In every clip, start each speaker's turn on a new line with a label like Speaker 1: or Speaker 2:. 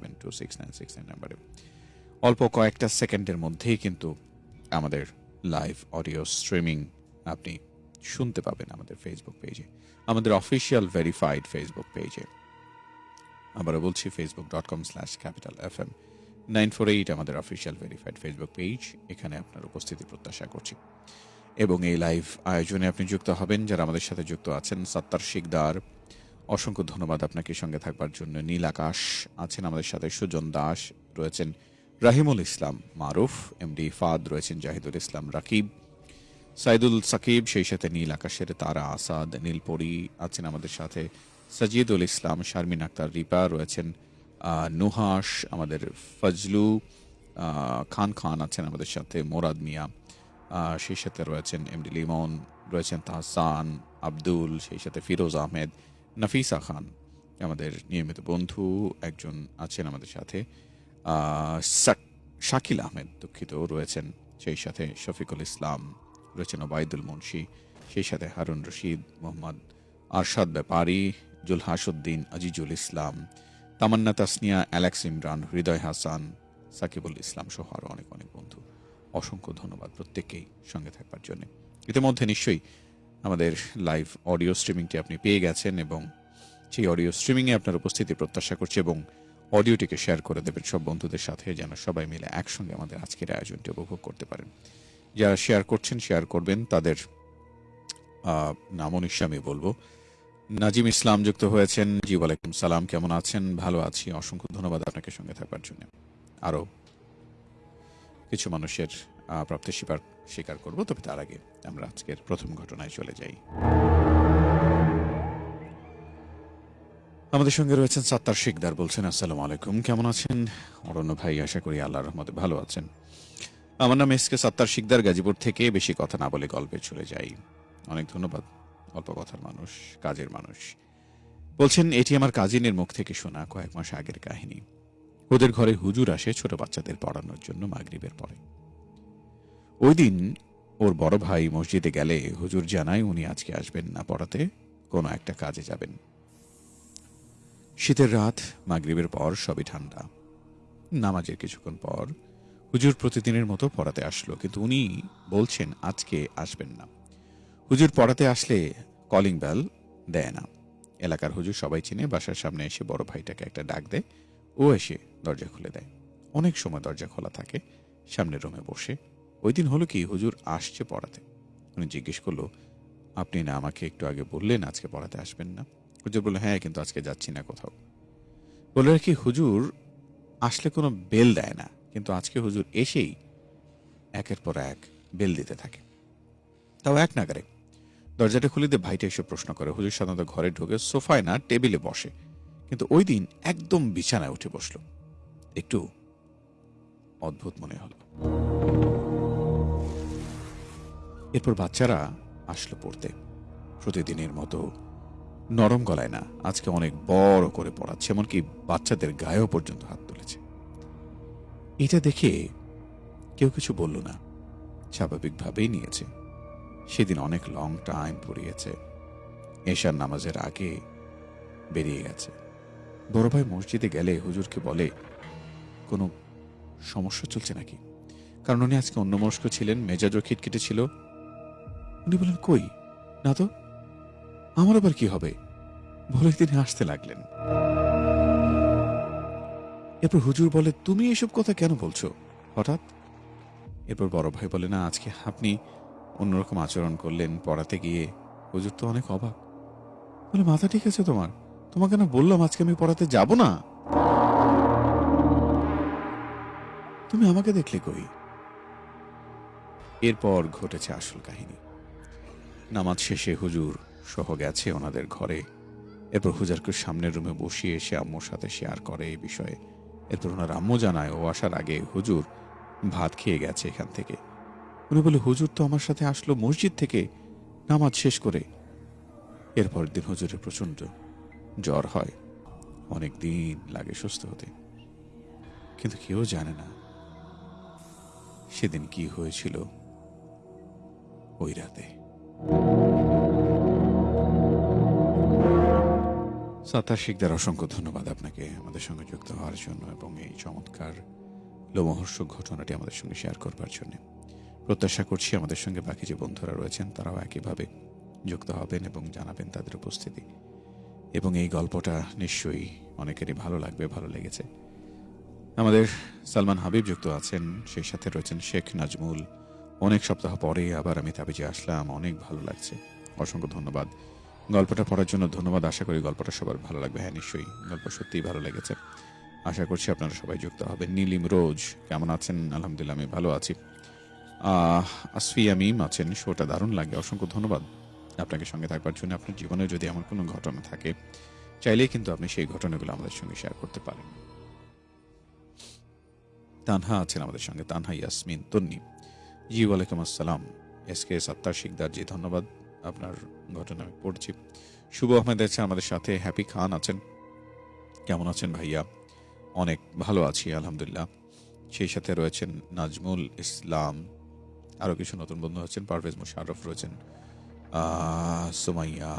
Speaker 1: Seven two six nine six nine নাম্বারে। অল্প কয়েকটা সেকেন্ডের মধ্যেই কিন্তু আমাদের লাইভ অডিও স্ট্রিমিং আপনি শুনতে পাবেন আমাদের ফেসবুক পেজে আমাদের অফিসিয়াল ভেরিফাইড ফেসবুক পেজে আবারও বলছি Facebook dot com slash capital F M nine four eight আমাদের অফিসিয়াল ভেরিফাইড ফেসবুক পেজ এখানে আপনার উপস্থিতি প্রত্যাশা করছি। এবং এই লাইভ আয়োজনে আপনি যুক্ত হবেন, যারা আমাদের সাথে যুক্ত আছেন, সত্তার শিকদার অসংখ্য ধন্যবাদ আপনাকে সঙ্গে থাকবার জন্য। নীল আকাশ আছেন আমাদের সাথে, সুজন দাস রয়েছেন রাহিমুল ইসলাম মারুফ, এমডি ফাদ রয়েছেন জাহিদুল ইসলাম রাকিব, সাইদুল সাকিব, সেই সাথে নীল আকাশের তারা আসাদ নীলপরি আছেন আমাদের সাথে, সাজিদুল ইসলাম, শারমিন আক্তার, রিপা রয়েছেন নুহাস আমাদের ফজলু খান খান আছেন আমাদের সাথে, মোরাদ মিয়া সেই সাথে রয়েছেন এমডি লিমন, রয়েছেন তাহসান, আব্দুল, সেই সাথে ফিরোজ আহমেদ নাফিসা খান, আমাদের নিয়মিত বন্ধু, একজন আছেন আমাদের সাথে। শাকিল আহমেদ দুঃখিত রয়েছেন, সেই সাথে শফিকুল ইসলাম রয়েছেন, ওবায়দুল মুন্সি, সেই সাথে হারুন রশিদ, মোহাম্মদ আরশাদ ব্যাপারী জুলহাসুদ্দিন আজিজুল ইসলাম, তামান্না তাসনিয়া, অ্যালেক্স ইমরান, হৃদয় হাসান, সাকিবুল ইসলাম সহ আরও অনেক অনেক বন্ধু। অসংখ্য ধন্যবাদ প্রত্যেককেই সঙ্গে থাকবার জন্য। ইতিমধ্যে নিশ্চয়ই আমাদের লাইভ অডিও স্ট্রিমিংটি আপনি পেয়ে গেছেন এবং সেই অডিও স্ট্রিমিংয়ে আপনার উপস্থিতি প্রত্যাশা করছি এবং অডিওটিকে শেয়ার করে দেবেন সব বন্ধুদের সাথে যেন সবাই মিলে একসঙ্গে আমাদের আজকের আয়োজনটি উপভোগ করতে পারেন। যারা শেয়ার করছেন শেয়ার করবেন তাদের আহ, নামও নিশ্চয় আমি বলব। নাজিম ইসলাম যুক্ত হয়েছেন। জি ওয়ালাইকুম সালাম কেমন আছেন? ভালো আছি। অসংখ্য ধন্যবাদ আপনাকে সঙ্গে থাকার জন্য। আরও কিছু মানুষের প্রাপ্তি স্বীকার স্বীকার করব। তবে তার আগে আমরা আজকের প্রথম ঘটনায় চলে যাই। আমাদের সঙ্গে রয়েছেন সাত্তার শিকদার বলছেন, আসসালামু আলাইকুম। কেমন আছেন? অরণ্য ভাই, আশা করি আল্লাহর রহমতে ভালো আছেন। আমার নাম এস কে সাত্তার শিকদার, গাজীপুর থেকে বেশি কথা না বলে গল্পে চলে যাই। অনেক ধন্যবাদ, অল্প কথার মানুষ, কাজের মানুষ। বলছেন, এটি আমার কাজিনের মুখ থেকে শোনা কয়েক মাস আগের কাহিনী। ওদের ঘরে হুজুর আসে ছোট বাচ্চাদের পড়ানোর জন্য মাগরিবের পরে। ওই দিন ওর বড় ভাই মসজিদে গেলে হুজুর জানায় উনি আজকে আসবেন না পড়াতে, কোনো একটা কাজে যাবেন। শীতের রাত, মাগরিবের পর সবই ঠান্ডা। নামাজের কিছুক্ষণ পর হুজুর প্রতিদিনের মতো পড়াতে আসলো, কিন্তু উনি বলছেন আজকে আসবেন না। হুজুর পড়াতে আসলে কলিং বেল দেয় না। এলাকার হুজুর সবাই চিনে, বাসার সামনে এসে বড় ভাইটাকে একটা ডাক দেয়, ও এসে দরজা খুলে দেয়। অনেক সময় দরজা খোলা থাকে, সামনের রুমে বসে। ওই দিন হলো কি, হুজুর আসছে পড়াতে। উনি জিজ্ঞেস করল, আপনি না আমাকে একটু আগে বললেন আজকে পড়াতে আসবেন না? হুজুর বলল হ্যাঁ কিন্তু আজকে যাচ্ছি না কোথাও। বলে কি হুজুর, আসলে কোনো বেল দেয় না, কিন্তু আজকে হুজুর এসেই একের পর এক বেল দিতে থাকে। তাও এক নাগারে দরজাটা খুলে দিয়ে ভাইটা এসে প্রশ্ন করে, হুজুর সাধারণত ঘরে ঢুকে সোফায় না, টেবিলে বসে। কিন্তু ওই দিন একদম বিছানায় উঠে বসল। একটু অদ্ভুত মনে হলো। এরপর বাচ্চারা আসলো পড়তে। প্রতিদিনের মতো নরম গলায় না, আজকে অনেক বড় করে পড়াচ্ছে, এমনকি বাচ্চাদের গায়েও পর্যন্ত হাত তুলেছে। এটা দেখে কেউ কিছু বলল না, স্বাভাবিকভাবেই নিয়েছে। সেদিন অনেক লং টাইম পড়িয়েছে। এশার নামাজের আগে বেরিয়ে গেছে। বড় ভাই মসজিদে গেলে হুজুরকে বলে, কোনো সমস্যা চলছে নাকি? কারণ উনি আজকে অন্যমস্ক ছিলেন, মেজাজও খিটখিটে ছিল উনি বলেন কই? না তো? আমার আবার কি হবে? বলে তিনি হাসতে লাগলেন। এরপর হুজুর বলে, তুমি এসব কথা কেন বলছো? হঠাৎ এরপর বড় ভাই বলে, না, আজকে আপনি অন্যরকম আচরণ করলেন পড়াতে গিয়ে। হুজুর তো অনেক অবাক। বলে, মাথা ঠিক আছে তোমার। তোমাকে না বললাম আজকে আমি পড়াতে যাব না? তুমি আমাকে দেখলে কই? এরপর ঘটেছে আসল কাহিনী। নামাজ শেষে হুজুর সহ গেছে ওনাদের ঘরে। এরপর হুজারকে সামনের রুমে বসিয়ে সে আম্মুর সাথে শেয়ার করে এই বিষয়ে। এরপর ওনার আম্মু জানায়, ও আসার আগে হুজুর ভাত খেয়ে গেছে এখান থেকে। উনি বলে, হুজুর তো আমার সাথে আসলো মসজিদ থেকে নামাজ শেষ করে। এরপর দিন হুজুরের প্রচণ্ড জ্বর হয়। অনেক দিন লাগে সুস্থ হতে। কিন্তু কেউ জানে না সেদিন কি হয়েছিল ওই রাতে। সাতার অসংখ্য ধন্যবাদ আপনাকে আমাদের সঙ্গে যুক্ত হওয়ার জন্য এবং এই চমৎকার লোমহর্ষক ঘটনাটি আমাদের সঙ্গে শেয়ার করবার জন্য। প্রত্যাশা করছি আমাদের সঙ্গে বাকি যে বন্ধুরা রয়েছেন, তারাও একইভাবে যুক্ত হবেন এবং জানাবেন তাদের উপস্থিতি। এবং এই গল্পটা নিশ্চয়ই অনেকেরই ভালো লাগবে, ভালো লেগেছে। আমাদের সালমান হাবিব যুক্ত আছেন, সেই সাথে রয়েছেন শেখ নাজমুল অনেক সপ্তাহ পরে আবার আমি তাবিজে আসলাম, অনেক ভালো লাগছে। অসংখ্য ধন্যবাদ। গল্পটা পড়ার জন্য ধন্যবাদ। আশা করি গল্পটা সবার ভালো লাগবে। হ্যাঁ নিশ্চয়ই। গল্প সত্যিই ভালো লেগেছে। আশা করছি আপনারা সবাই যুক্ত হবেন। নীলিম রোজ, কেমন আছেন? আলহামদুলিল্লাহ, আমি ভালো আছি। আসফি আমিম আছেন। শোটা দারুণ লাগে। অসংখ্য ধন্যবাদ আপনাকে সঙ্গে থাকবার জন্য। আপনার জীবনে যদি এমন কোনো ঘটনা থাকে, চাইলেই কিন্তু আপনি সেই ঘটনাগুলো আমাদের সঙ্গে শেয়ার করতে পারেন। তানহা আছেন আমাদের সঙ্গে। তানহা ইয়াসমিন, তন্নি। জি ওয়ালাইকুম আসসালাম। এস কে সত্তার শিকদার জি, ধন্যবাদ আপনার ঘটনা আমি পড়ছি। শুভ আহমেদ আছে আমাদের সাথে, হ্যাপি খান আছেন। কেমন আছেন ভাইয়া? অনেক ভালো আছি, আলহামদুলিল্লাহ। সেই সাথে রয়েছেন নাজমুল ইসলাম। আরও কিছু নতুন বন্ধু আছেন, পারভেজ মুশারফ রয়েছেন। সুমাইয়া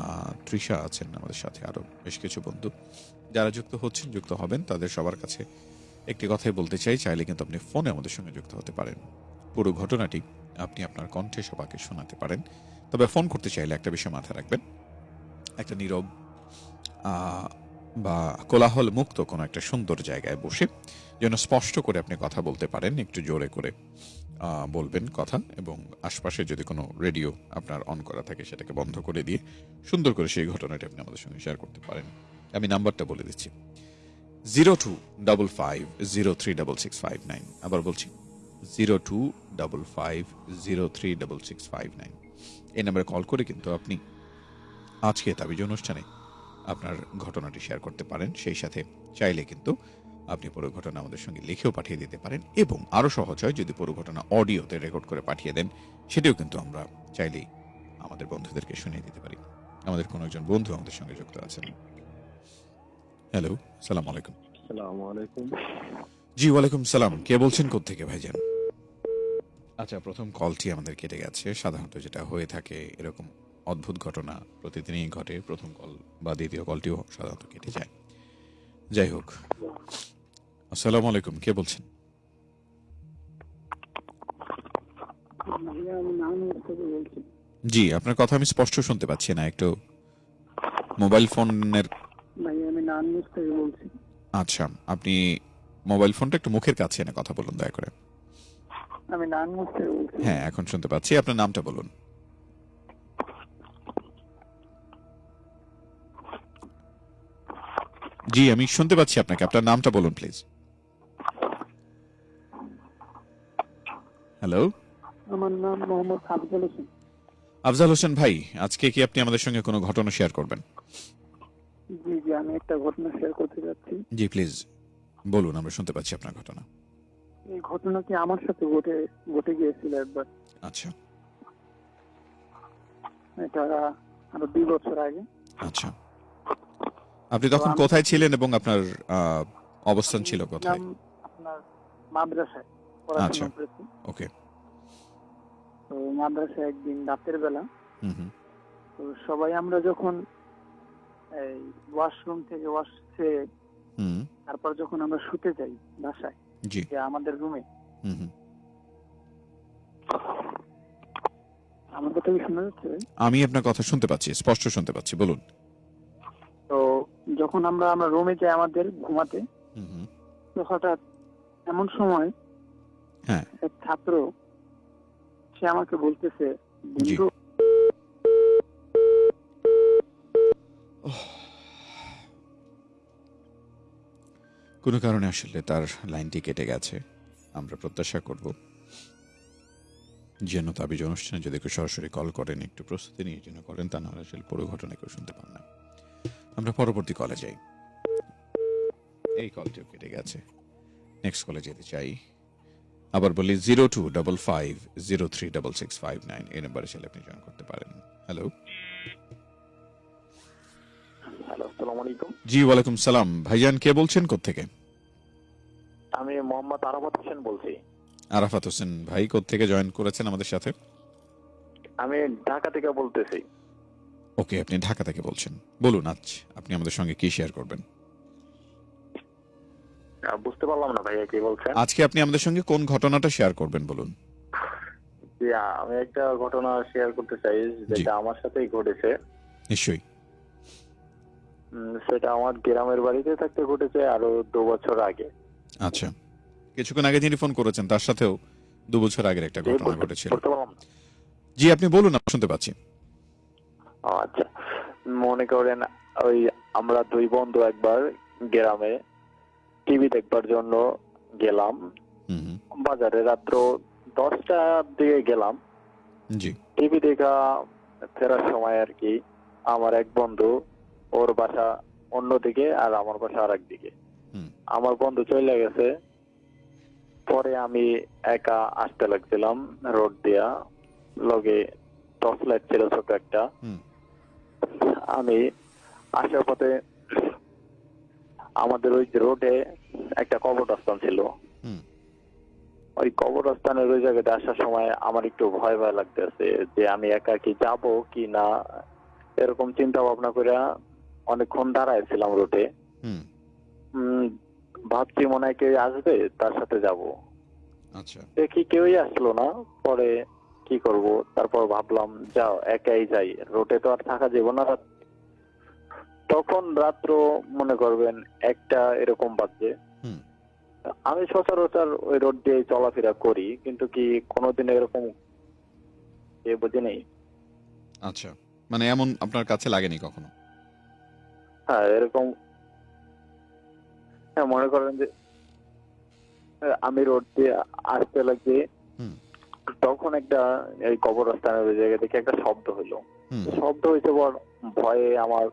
Speaker 1: তৃষা আছেন আমাদের সাথে আরও বেশ কিছু বন্ধু। যারা যুক্ত হচ্ছেন, যুক্ত হবেন, তাদের সবার কাছে একটি কথাই বলতে চাই, চাইলে কিন্তু আপনি ফোনে আমাদের সঙ্গে যুক্ত হতে পারেন। পুরো ঘটনাটি আপনি আপনার কণ্ঠে সবাইকে শোনাতে পারেন। তবে ফোন করতে চাইলে একটা বিষয় মাথায় রাখবেন। একটা নীরব বা কোলাহল মুক্ত কোনো একটা সুন্দর জায়গায় বসে যেন স্পষ্ট করে আপনি কথা বলতে পারেন, একটু জোরে করে বলবেন কথা এবং আশপাশে যদি কোনো রেডিও আপনার অন করা থাকে সেটাকে বন্ধ করে দিয়ে সুন্দর করে সেই ঘটনাটি আপনি আমাদের সঙ্গে শেয়ার করতে পারেন। আমি নাম্বারটা বলে দিচ্ছি। Zero two double five zero three double six five nine. আবার বলছি। Zero two double five zero three double six five nine এই নাম্বারে কল করে কিন্তু আপনি আজকে তাবিজ অনুষ্ঠানে আপনার ঘটনাটি শেয়ার করতে পারেন। সেই সাথে চাইলে কিন্তু আপনি পুরো ঘটনা আমাদের সঙ্গে লিখেও পাঠিয়ে দিতে পারেন এবং আরও সহজ হয় যদি পুরো ঘটনা অডিওতে রেকর্ড করে পাঠিয়ে দেন সেটাও কিন্তু আমরা চাইলেই আমাদের বন্ধুদেরকে শুনিয়ে দিতে পারি। আমাদের কোনো একজন বন্ধু আমাদের সঙ্গে যুক্ত আছেন। হ্যালো সালাম আলাইকুম।
Speaker 2: আসসালামু আলাইকুম।
Speaker 1: জি ওয়ালাইকুম সালাম। কে বলছেন? কোত্থেকে ভাইজান? আচ্ছা প্রথম কলটি আমাদের কেটে গেছে। সাধারণত যেটা হয়ে থাকে এরকম অদ্ভুত ঘটনা প্রতিদিনই ঘটে। প্রথম কল বা দ্বিতীয় কলটিও সাধারণত কেটে যায়। যাই হোক। আসসালামু আলাইকুম, কে বলছেন? জি, আপনার কথা আমি স্পষ্ট শুনতে পাচ্ছি না, একটু মোবাইল ফোনের আচ্ছা আপনি মোবাইল ফোনটা একটু মুখের কাছে এনে কথা বলুন, দয়া করে।
Speaker 2: আমি নানুর থেকে বলছি।
Speaker 1: হ্যাঁ এখন শুনতে পাচ্ছি। আপনার নামটা বলুন। জি আমি শুনতে পাচ্ছি আপনাকে। আপনার নামটা বলুন প্লিজ। হ্যালো?
Speaker 2: আমার নাম মোহাম্মদ আফজল হোসেন।
Speaker 1: আফজাল হোসেন ভাই আজকে কি আপনি আমাদের সঙ্গে কোনো ঘটনা শেয়ার করবেন?
Speaker 2: জি জি আমি একটা ঘটনা শেয়ার করতে যাচ্ছি।
Speaker 1: জি প্লিজ। বলুন আমরা শুনতে পাচ্ছি আপনার ঘটনা।
Speaker 2: এই ঘটনাটি আমার সাথে ঘটে ঘটে গিয়েছিল একবার?
Speaker 1: আচ্ছা।
Speaker 2: এটা আরও দুই বছর আগে।
Speaker 1: আচ্ছা। আপনি তখন কোথায় ছিলেন এবং আপনার অবস্থান ছিল কোথায়?
Speaker 2: আপনার মাদ্রাসায়
Speaker 1: আচ্ছা। ওকে।
Speaker 2: তো মাদ্রাসায় একদিন রাতের বেলা
Speaker 1: হুম হুম।
Speaker 2: তো সবাই আমরা যখন এই ওয়াশরুম থেকে ওয়াশ ছেড়ে তারপর যখন আমরা শুতে যাই বাসায়
Speaker 1: জি।
Speaker 2: আমাদের রুমে
Speaker 1: হুম হুম।
Speaker 2: আমার কথা শোনা যাচ্ছে
Speaker 1: আমি আপনার কথা শুনতে পাচ্ছি স্পষ্ট শুনতে পাচ্ছি বলুন।
Speaker 2: তো যখন আমরা আমরা রুমে যাই আমাদের ঘুমাতে তো হঠাৎ এমন সময়
Speaker 1: হ্যাঁ।
Speaker 2: এক ছাত্র সে আমাকে বলতেছে বন্ধু
Speaker 1: কোনো কারণে আসলে তার লাইনটি কেটে গেছে। আমরা প্রত্যাশা করব যেন তাবিজ অনুষ্ঠানে যদি কেউ সরাসরি কল করেন, একটু প্রস্তুতি নিয়ে যেন করেন, তা নাহলে আসলে পুরো ঘটনা কেউ শুনতে পান না। আমরা পরবর্তী কলে যাই। এই কলটিও কেটে গেছে। নেক্সট কলে যেতে চাই। আবার বলি zero two double five zero three double six five nine, এই নাম্বারে আপনি জয়েন করতে পারেন। হ্যালো
Speaker 3: আসসালামু আলাইকুম।
Speaker 1: জি ওয়ালাইকুম সালাম। ভাইজান কে বলছেন কোত্থেকে?
Speaker 3: আমি মোহাম্মদ আরাফাত হোসেন বলছি।
Speaker 1: আরাফাত হোসেন ভাই থেকে জয়েন করেছেন আমাদের সাথে?
Speaker 3: আমি ঢাকা থেকে বলতেছি।
Speaker 1: ওকে আপনি ঢাকা থেকে বলছেন। বলুন আজ আপনি আমাদের সঙ্গে কি শেয়ার করবেন?
Speaker 3: বুঝতে পারলাম না ভাইয়া কি বলছেন?
Speaker 1: আজকে আপনি আমাদের সঙ্গে কোন ঘটনাটা শেয়ার করবেন বলুন।
Speaker 3: আমি একটা ঘটনা শেয়ার করতে চাই যেটা আমার সাথেই ঘটেছে।
Speaker 1: নিশ্চয়ই।
Speaker 3: সেটা আমার গ্রামের বাড়িতে থাকতে ঘটেছে আরও দু বছর আগে।
Speaker 1: আচ্ছা। কিছুক্ষণ আগে যিনি ফোন করেছেন তার সাথেও দু বছর আগের একটা ঘটনা ঘটেছিল। জি আপনি বলুন শুনতে পাচ্ছি।
Speaker 3: আচ্ছা। মনে করেন ওই আমরা দুই বন্ধু একবার গ্রামে টিভি দেখবার জন্য গেলাম। বাজারে রাত্র দশটার দিকে গেলাম।
Speaker 1: জি।
Speaker 3: টিভি দেখা ফেরার সময় আর কি আমার এক বন্ধু ওর বাসা অন্যদিকে আর আমার বাসা আর
Speaker 1: একদিকে
Speaker 3: আমার বন্ধু চলে গেছে। পরে আমি একা আসতে লাগছিলাম রোড দিয়া। লগে টর্চ লাইট ছিল ছোট একটা। আমি আসার পথে আমাদের ওই রোডে একটা কবরস্থান ছিল। ওই কবরস্থানের ওই জায়গাতে আসার সময় আমার একটু ভয় ভয় লাগতেছে যে আমি একা কি যাব কি না এরকম চিন্তা ভাবনা করে অনেকক্ষণ দাঁড়াইছিলাম রোডে। ভাবছি মনে হয় কেউ আসবে তার সাথে যাব।
Speaker 1: আচ্ছা।
Speaker 3: দেখি কেউই আসলো না পরে কি করব? তারপর ভাবলাম যাও একাই যাই। রোডে তো আর থাকা যাব না তখন রাত্র মনে করবেন একটা এরকম
Speaker 1: হুম।
Speaker 3: আমি সচরাচর ওই রোড দিয়ে চলাফেরা করি কিন্তু কি কোনোদিন এরকম এ বুঝি নেই
Speaker 1: আচ্ছা। মানে এমন আপনার কাছে লাগেনি কখনো?
Speaker 3: হ্যাঁ এরকম। হ্যাঁ মনে করেন যে আমি রোড দিয়ে আসতে লাগছি তখন একটা এই কবরস্থানের ওই জায়গা থেকে একটা শব্দ হইল। শব্দ হয়েছে বড় ভয়ে আমার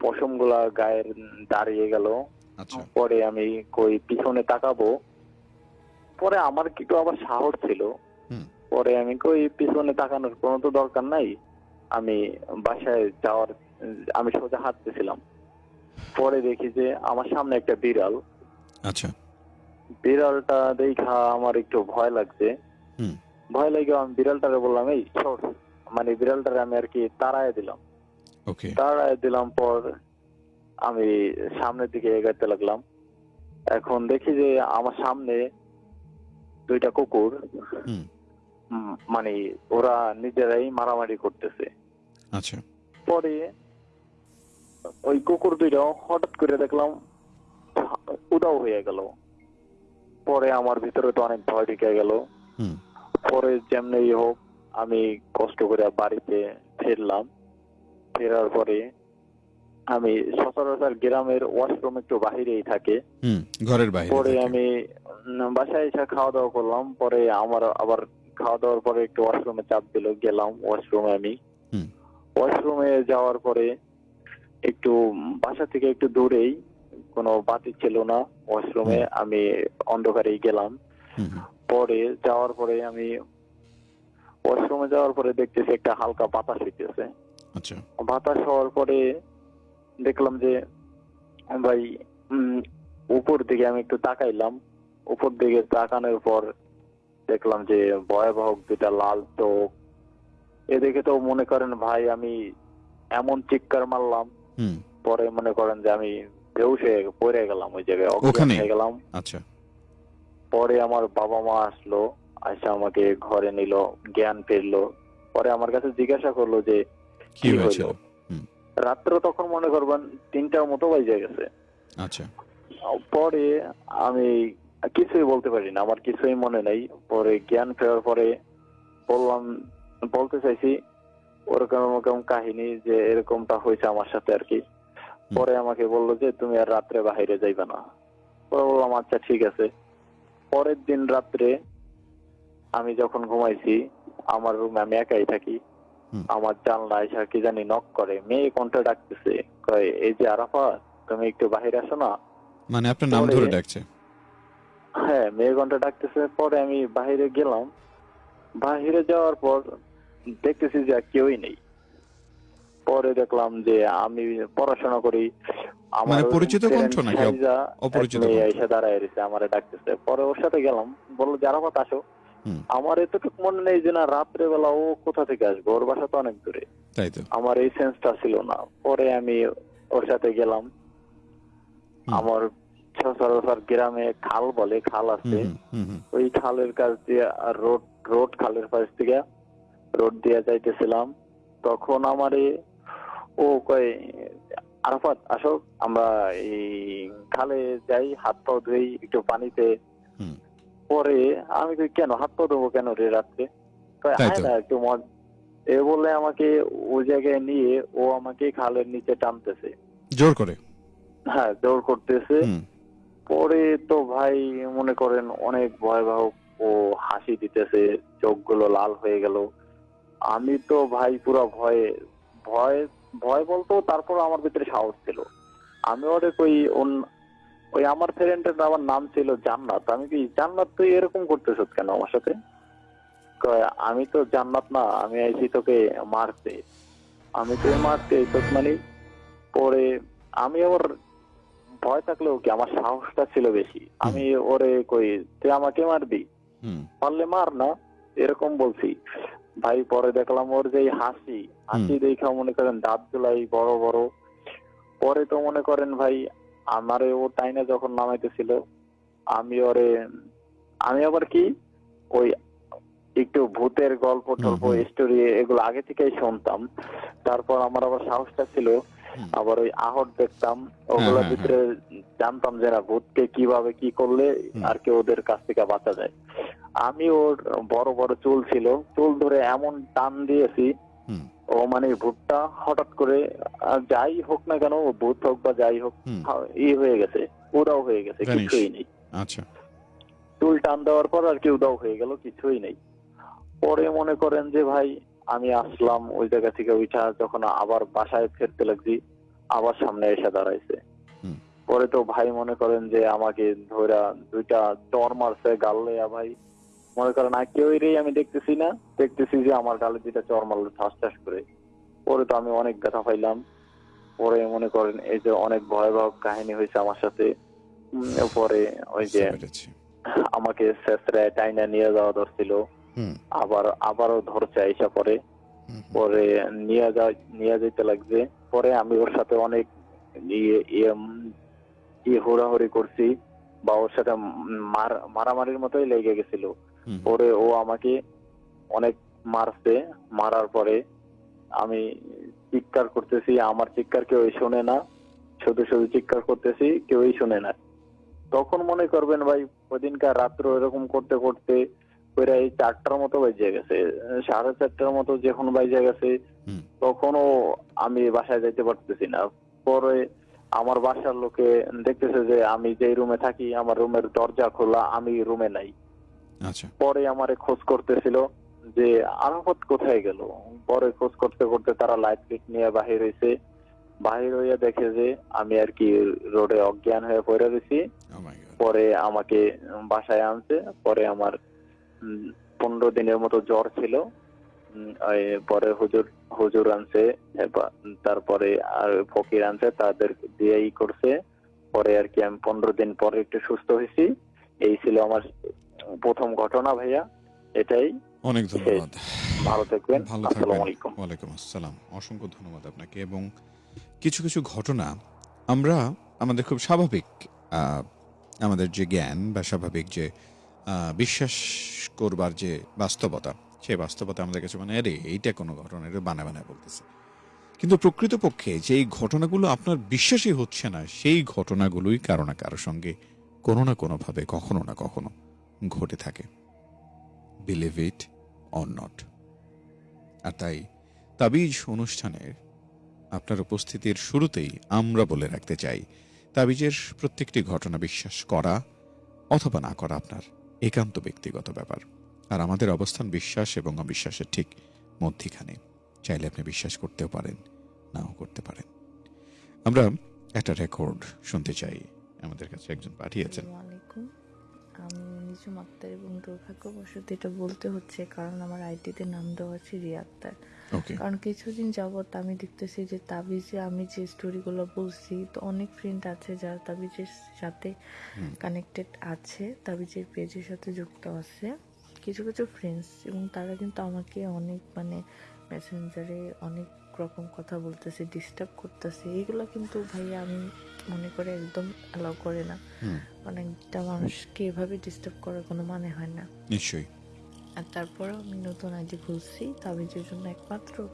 Speaker 3: পশমগুলা গায়ের দাঁড়িয়ে গেল।
Speaker 1: আচ্ছা।
Speaker 3: পরে আমি কই পিছনে তাকাবো। পরে আমার একটু আবার সাহস ছিল। পরে আমি কই পিছনে তাকানোর কোনো তো দরকার নাই। আমি বাসায় যাওয়ার আমি সোজা হাঁটতেছিলাম। পরে দেখি যে আমার সামনে একটা বিড়াল।
Speaker 1: আচ্ছা।
Speaker 3: বিড়ালটা দেখা আমার একটু ভয় লাগছে। ভয় লাগে আমি বিড়ালটারে বললাম এই সর। মানে বিড়ালটারে আমি আর কি তাড়ায় দিলাম।
Speaker 1: ওকে।
Speaker 3: তাড়ায় দিলাম পর আমি সামনের দিকে এগাতে লাগলাম। এখন দেখি যে আমার সামনে দুইটা কুকুর।
Speaker 1: হুম।
Speaker 3: মানে ওরা নিজেরাই মারামারি করতেছে।
Speaker 1: আচ্ছা।
Speaker 3: পরে ওই কুকুর দুইটা হঠাৎ করে দেখলাম উদাও হয়ে গেল। পরে আমার ভিতরে তো অনেক ভয় ঢুকে গেল। পরে যেমনি হোক আমি কষ্ট করে বাড়িতে ফিরলাম। ফেরার পরে আমি সচরাচর গ্রামের ওয়াশরুম একটু বাহিরেই থাকে।
Speaker 1: ঘরের বাইরে
Speaker 3: পরে আমি বাসায় এসে খাওয়া দাওয়া করলাম। পরে আমার আবার খাওয়া দাওয়ার পরে একটু ওয়াশরুমে চাপ দিল গেলাম ওয়াশরুমে আমি।
Speaker 1: হুম।
Speaker 3: ওয়াশরুমে যাওয়ার পরে একটু বাসা থেকে একটু দূরেই কোনো বাতি ছিল না ওয়াশরুমে আমি অন্ধকারেই গেলাম। পরে যাওয়ার পরে আমি ওয়াশরুমে যাওয়ার পরে দেখতেছি একটা হালকা বাতাস হইতেছে।
Speaker 1: আচ্ছা।
Speaker 3: বাতাস হওয়ার পরে দেখলাম যে ভাই উম, উপর দিকে আমি একটু তাকাইলাম। উপর দিকে তাকানোর পর দেখলাম যে ভয়াবহ দুটা লাল চোখ এদিকে তো মনে করেন ভাই আমি এমন চিৎকার মারলাম পরে মনে করেন যে আমি বেহুশ হয়ে পড়ে গেলাম ওই জায়গায় গেলাম।
Speaker 1: আচ্ছা।
Speaker 3: পরে আমার বাবা মা আসলো এসে আমাকে ঘরে নিল জ্ঞান ফিরলো। পরে আমার কাছে জিজ্ঞাসা করল যে
Speaker 1: কি হয়েছিল?
Speaker 3: হলো? রাত্র তখন মনে করবেন তিনটার মতো বাজে গেছে।
Speaker 1: আচ্ছা।
Speaker 3: পরে আমি কিছুই বলতে পারি না আমার কিছুই মনে নেই। পরে জ্ঞান ফেরার পরে বললাম বলতে চাইছি ওরকম ওরকম কাহিনী যে এরকমটা হয়েছে আমার সাথে আর কি। পরে আমাকে বলল যে তুমি আর রাত্রে বাইরে যাইবে না। পরে বললাম আচ্ছা ঠিক আছে। পরের দিন রাত্রে আমি যখন ঘুমাইছি আমার রুমে আমি একাই থাকি। আমার জানলা এসে কি জানি নক করে মেয়ে কণ্ঠ ডাকতেছে কয় এই যে আরাফা তুমি একটু বাইরে আসো না?
Speaker 1: মানে আপনার নাম ধরে ডাকছে?
Speaker 3: হ্যাঁ মেয়ে ঘণ্টা ডাকতেছে। পরে আমি বাহিরে গেলাম। বাহিরে যাওয়ার পর দেখতেছি যে কেউই নেই। পরে দেখলাম যে আমি পড়াশোনা করি আমার
Speaker 1: মানে পরিচিত কণ্ঠ নাকি? অপরিচিত
Speaker 3: এসে দাঁড়ায় রয়েছে আমার ডাকতেছে। পরে ওর সাথে গেলাম বলল যে আরাফাত আসো। আমার এতটুকু মনে নেই যে না রাত্রে বেলা ও কোথা থেকে আসবে? ওর বাসা তো অনেক দূরে।
Speaker 1: তাই তো।
Speaker 3: আমার এই সেন্সটা ছিল না। পরে আমি ওর সাথে গেলাম। আমার সচরাচর গ্রামে খাল বলে খাল আছে। ওই খালের কাছ দিয়ে রোড রোড খালের পাশ থেকে রোড দিয়ে যাইতেছিলাম তখন আমারে ও কয় আরাফাত আসো আমরা এই খালে যাই হাত পা ধুই একটু পানিতে। পরে আমি কই কেন হাত পা ধোবো কেন রে রাত্রে? না একটু মজ এ বলে আমাকে ওই জায়গায় নিয়ে ও আমাকে খালের নিচে টানতেছে।
Speaker 1: জোর করে?
Speaker 3: হ্যাঁ দৌড় করতেছে। পরে তো ভাই মনে করেন অনেক ভয়াবহ ও হাসি দিতেছে চোখগুলো লাল হয়ে গেল। আমি তো ভাই পুরো ভয়ে ভয় ভয় বলতো তারপর আমার ভিতরে সাহস ছিল। আমি ওরে কই ওই আমার ফ্রেন্ডের আমার নাম ছিল জান্নাত। আমি কি জান্নাত তুই এরকম করতেছ কেন আমার সাথে? আমি তো জান্নাত না আমি আইছি তোকে মারতে। আমি তো মারতে তোকে মানে পরে আমি ওর ভয় থাকলেও কি আমার সাহসটা ছিল বেশি। আমি ওরে কই তুই আমাকে মারবি? পারলে মার না এরকম বলছি। ভাই পরে দেখলাম ওর যে হাসি হাসি দেখা মনে করেন দাঁত গুলাই বড় বড়। পরে তো মনে করেন ভাই আমারে ও টাইনে যখন নামাইতেছিল আমি ওরে আমি আবার কি ওই একটু ভূতের গল্প টল্প। স্টোরি এগুলো আগে থেকেই শুনতাম। তারপর আমার আবার সাহসটা ছিল আবার ওই আহট দেখতাম ওগুলোর
Speaker 1: হ্যাঁ,
Speaker 3: ভিতরে জানতাম যে না ভূতকে কীভাবে কি করলে আর কি ওদের কাছ থেকে বাঁচা যায়। আমি ওর বড় বড় চুল ছিল চুল ধরে এমন টান দিয়েছি। ও মানে ভূতটা হঠাৎ করে যাই হোক না কেন ভূত হোক বা যাই হোক ই হয়ে গেছে উদাও হয়ে গেছে কিছুই নেই।
Speaker 1: আচ্ছা।
Speaker 3: চুল টান দেওয়ার পর আর কি উদাও হয়ে গেল কিছুই নেই। পরে মনে করেন যে ভাই আমি আসলাম ওই জায়গা থেকে উঠা যখন আবার বাসায় ফিরতে লাগছি আবার সামনে এসে দাঁড়াইছে। পরে তো ভাই মনে করেন যে আমাকে ধরা দুইটা চর মারছে গালে ভাই। মনে করেন আর কেউ আমি দেখতেছি না। দেখতেছি যে আমার গালে দুইটা চর মারলো ঠাস ঠাস করে। পরে তো আমি অনেক ব্যথা পাইলাম। পরে মনে করেন এই যে অনেক ভয়াবহ কাহিনী হয়েছে আমার সাথে। পরে ওই যে আমাকে শেষরায় টাইনা নিয়ে যাওয়া ধরছিল। আবার আবারও ধরছে আইসা পরে। পরে নিয়ে যা নিয়ে যেতে লাগছে। পরে আমি ওর সাথে অনেক ইয়ে ইয়ে ইয়ে হুড়াহুড়ি করছি। বা ওর সাথে মার মারামারির মতোই লেগে গেছিল। পরে ও আমাকে অনেক মারছে মারার পরে আমি চিৎকার করতেছি আমার চিৎকার কেউ শোনে না শুধু শুধু চিৎকার করতেছি কেউই শুনে না। তখন মনে করবেন ভাই ওদিনকার রাত্র এরকম করতে করতে এই চারটার মতো বেজে গেছে সাড়ে চারটার মতো যখন বেজে গেছে তখনও আমি বাসায় যাইতে পারতেছি না। পরে আমার বাসার লোকে দেখতেছে যে আমি যে রুমে থাকি আমার রুমের দরজা খোলা আমি রুমে নাই। পরে আমারে খোঁজ করতেছিল যে আরাফত কোথায় গেল? পরে খোঁজ করতে করতে তারা লাইট ফিট নিয়ে বাহির হয়েছে বাহির হইয়া দেখে যে আমি আর কি রোডে অজ্ঞান হয়ে পড়ে
Speaker 1: মাই গড
Speaker 3: পরে আমাকে বাসায় আনছে। পরে আমার পনেরো দিনের মতো জ্বর ছিল। পরে হুজুর হুজুর আনছে তারপরে আর ফকির আনছে তাদের দিয়েই করছে। পরে আর কি আমি পনেরো দিন পরে একটু সুস্থ হয়েছি। এই ছিল আমার প্রথম ঘটনা ভাইয়া এটাই।
Speaker 1: অনেক ধন্যবাদ।
Speaker 3: ভালো থাকবেন।
Speaker 1: ভালো থাকবেন। ওয়ালাইকুম আসসালাম। অসংখ্য ধন্যবাদ আপনাকে। এবং কিছু কিছু ঘটনা আমরা আমাদের খুব স্বাভাবিক আমাদের যে জ্ঞান বা স্বাভাবিক যে বিশ্বাস করবার যে বাস্তবতা সেই বাস্তবতা আমাদের কাছে মানে আরে এইটা কোনো ঘটনা এটা বানা বানায় বলতেছে। কিন্তু প্রকৃতপক্ষে যেই ঘটনাগুলো আপনার বিশ্বাসই হচ্ছে না সেই ঘটনাগুলোই কারও না কারও সঙ্গে কোনো না কোনোভাবে কখনো না কখনো ঘটে থাকে বিলিভ ইট অর নট আর তাই তাবিজ অনুষ্ঠানের আপনার উপস্থিতির শুরুতেই আমরা বলে রাখতে চাই, তাবিজের প্রত্যেকটি ঘটনা বিশ্বাস করা অথবা না করা আপনার একান্ত ব্যক্তিগত ব্যাপার। আর আমাদের অবস্থান বিশ্বাস এবং অবিশ্বাসের ঠিক মধ্যিখানে। চাইলে আপনি বিশ্বাস করতেও পারেন, নাও করতে পারেন। আমরা একটা রেকর্ড শুনতে চাই। আমাদের কাছে একজন পাঠিয়েছেন।
Speaker 4: আলাইকুম আক্তার এবং দুর্ভাগ্যবশত এটা বলতে হচ্ছে কারণ আমার আইডিতে নাম দেওয়া আছে রিয়া আক্তার কারণ কিছুদিন যাবত আমি দেখতেছি যে তাবিজে আমি যে স্টোরিগুলো বলছি তো অনেক ফ্রেন্ড আছে যারা তাবিজের সাথে কানেক্টেড আছে তাবিজের পেজের সাথে যুক্ত আছে। কিছু কিছু ফ্রেন্ডস এবং তারা কিন্তু আমাকে অনেক মানে মেসেঞ্জারে অনেক রকম কথা বলতেছে ডিস্টার্ব করতেছে। এগুলো কিন্তু ভাইয়া আমি মনে করে একদম অ্যালাউ করে না। মানে একটা মানুষকে এভাবে ডিস্টার্ব করার কোনো মানে হয় না।
Speaker 1: নিশ্চয়ই।
Speaker 4: আর তারপরেও আমি নতুন আইডি খুলছি তাবিজের জন্য একমাত্র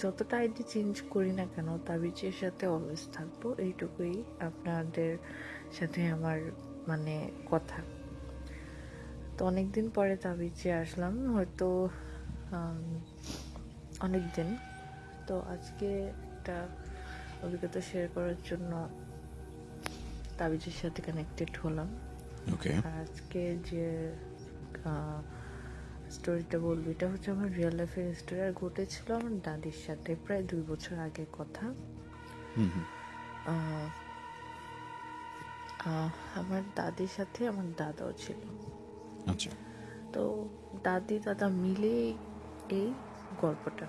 Speaker 4: যতটা আইডি চেঞ্জ করি না কেন তাবিজের সাথে অলওয়েজ থাকব। এইটুকুই আপনাদের সাথে আমার মানে কথা। তো অনেকদিন পরে তাবিজে আসলাম হয়তো অনেক দিন তো আজকে একটা অভিজ্ঞতা শেয়ার করার জন্য তাবিজের সাথে কানেক্টেড হলাম।
Speaker 1: ওকে
Speaker 4: আজকে যে স্টোরিটা বলব এটা হচ্ছে আমার রিয়েল লাইফের স্টোরি আর ঘটেছিল আমার দাদির সাথে প্রায় দুই বছর আগের কথা। আমার দাদির সাথে আমার দাদাও ছিল।
Speaker 1: আচ্ছা।
Speaker 4: তো দাদি দাদা মিলে এই গল্পটা।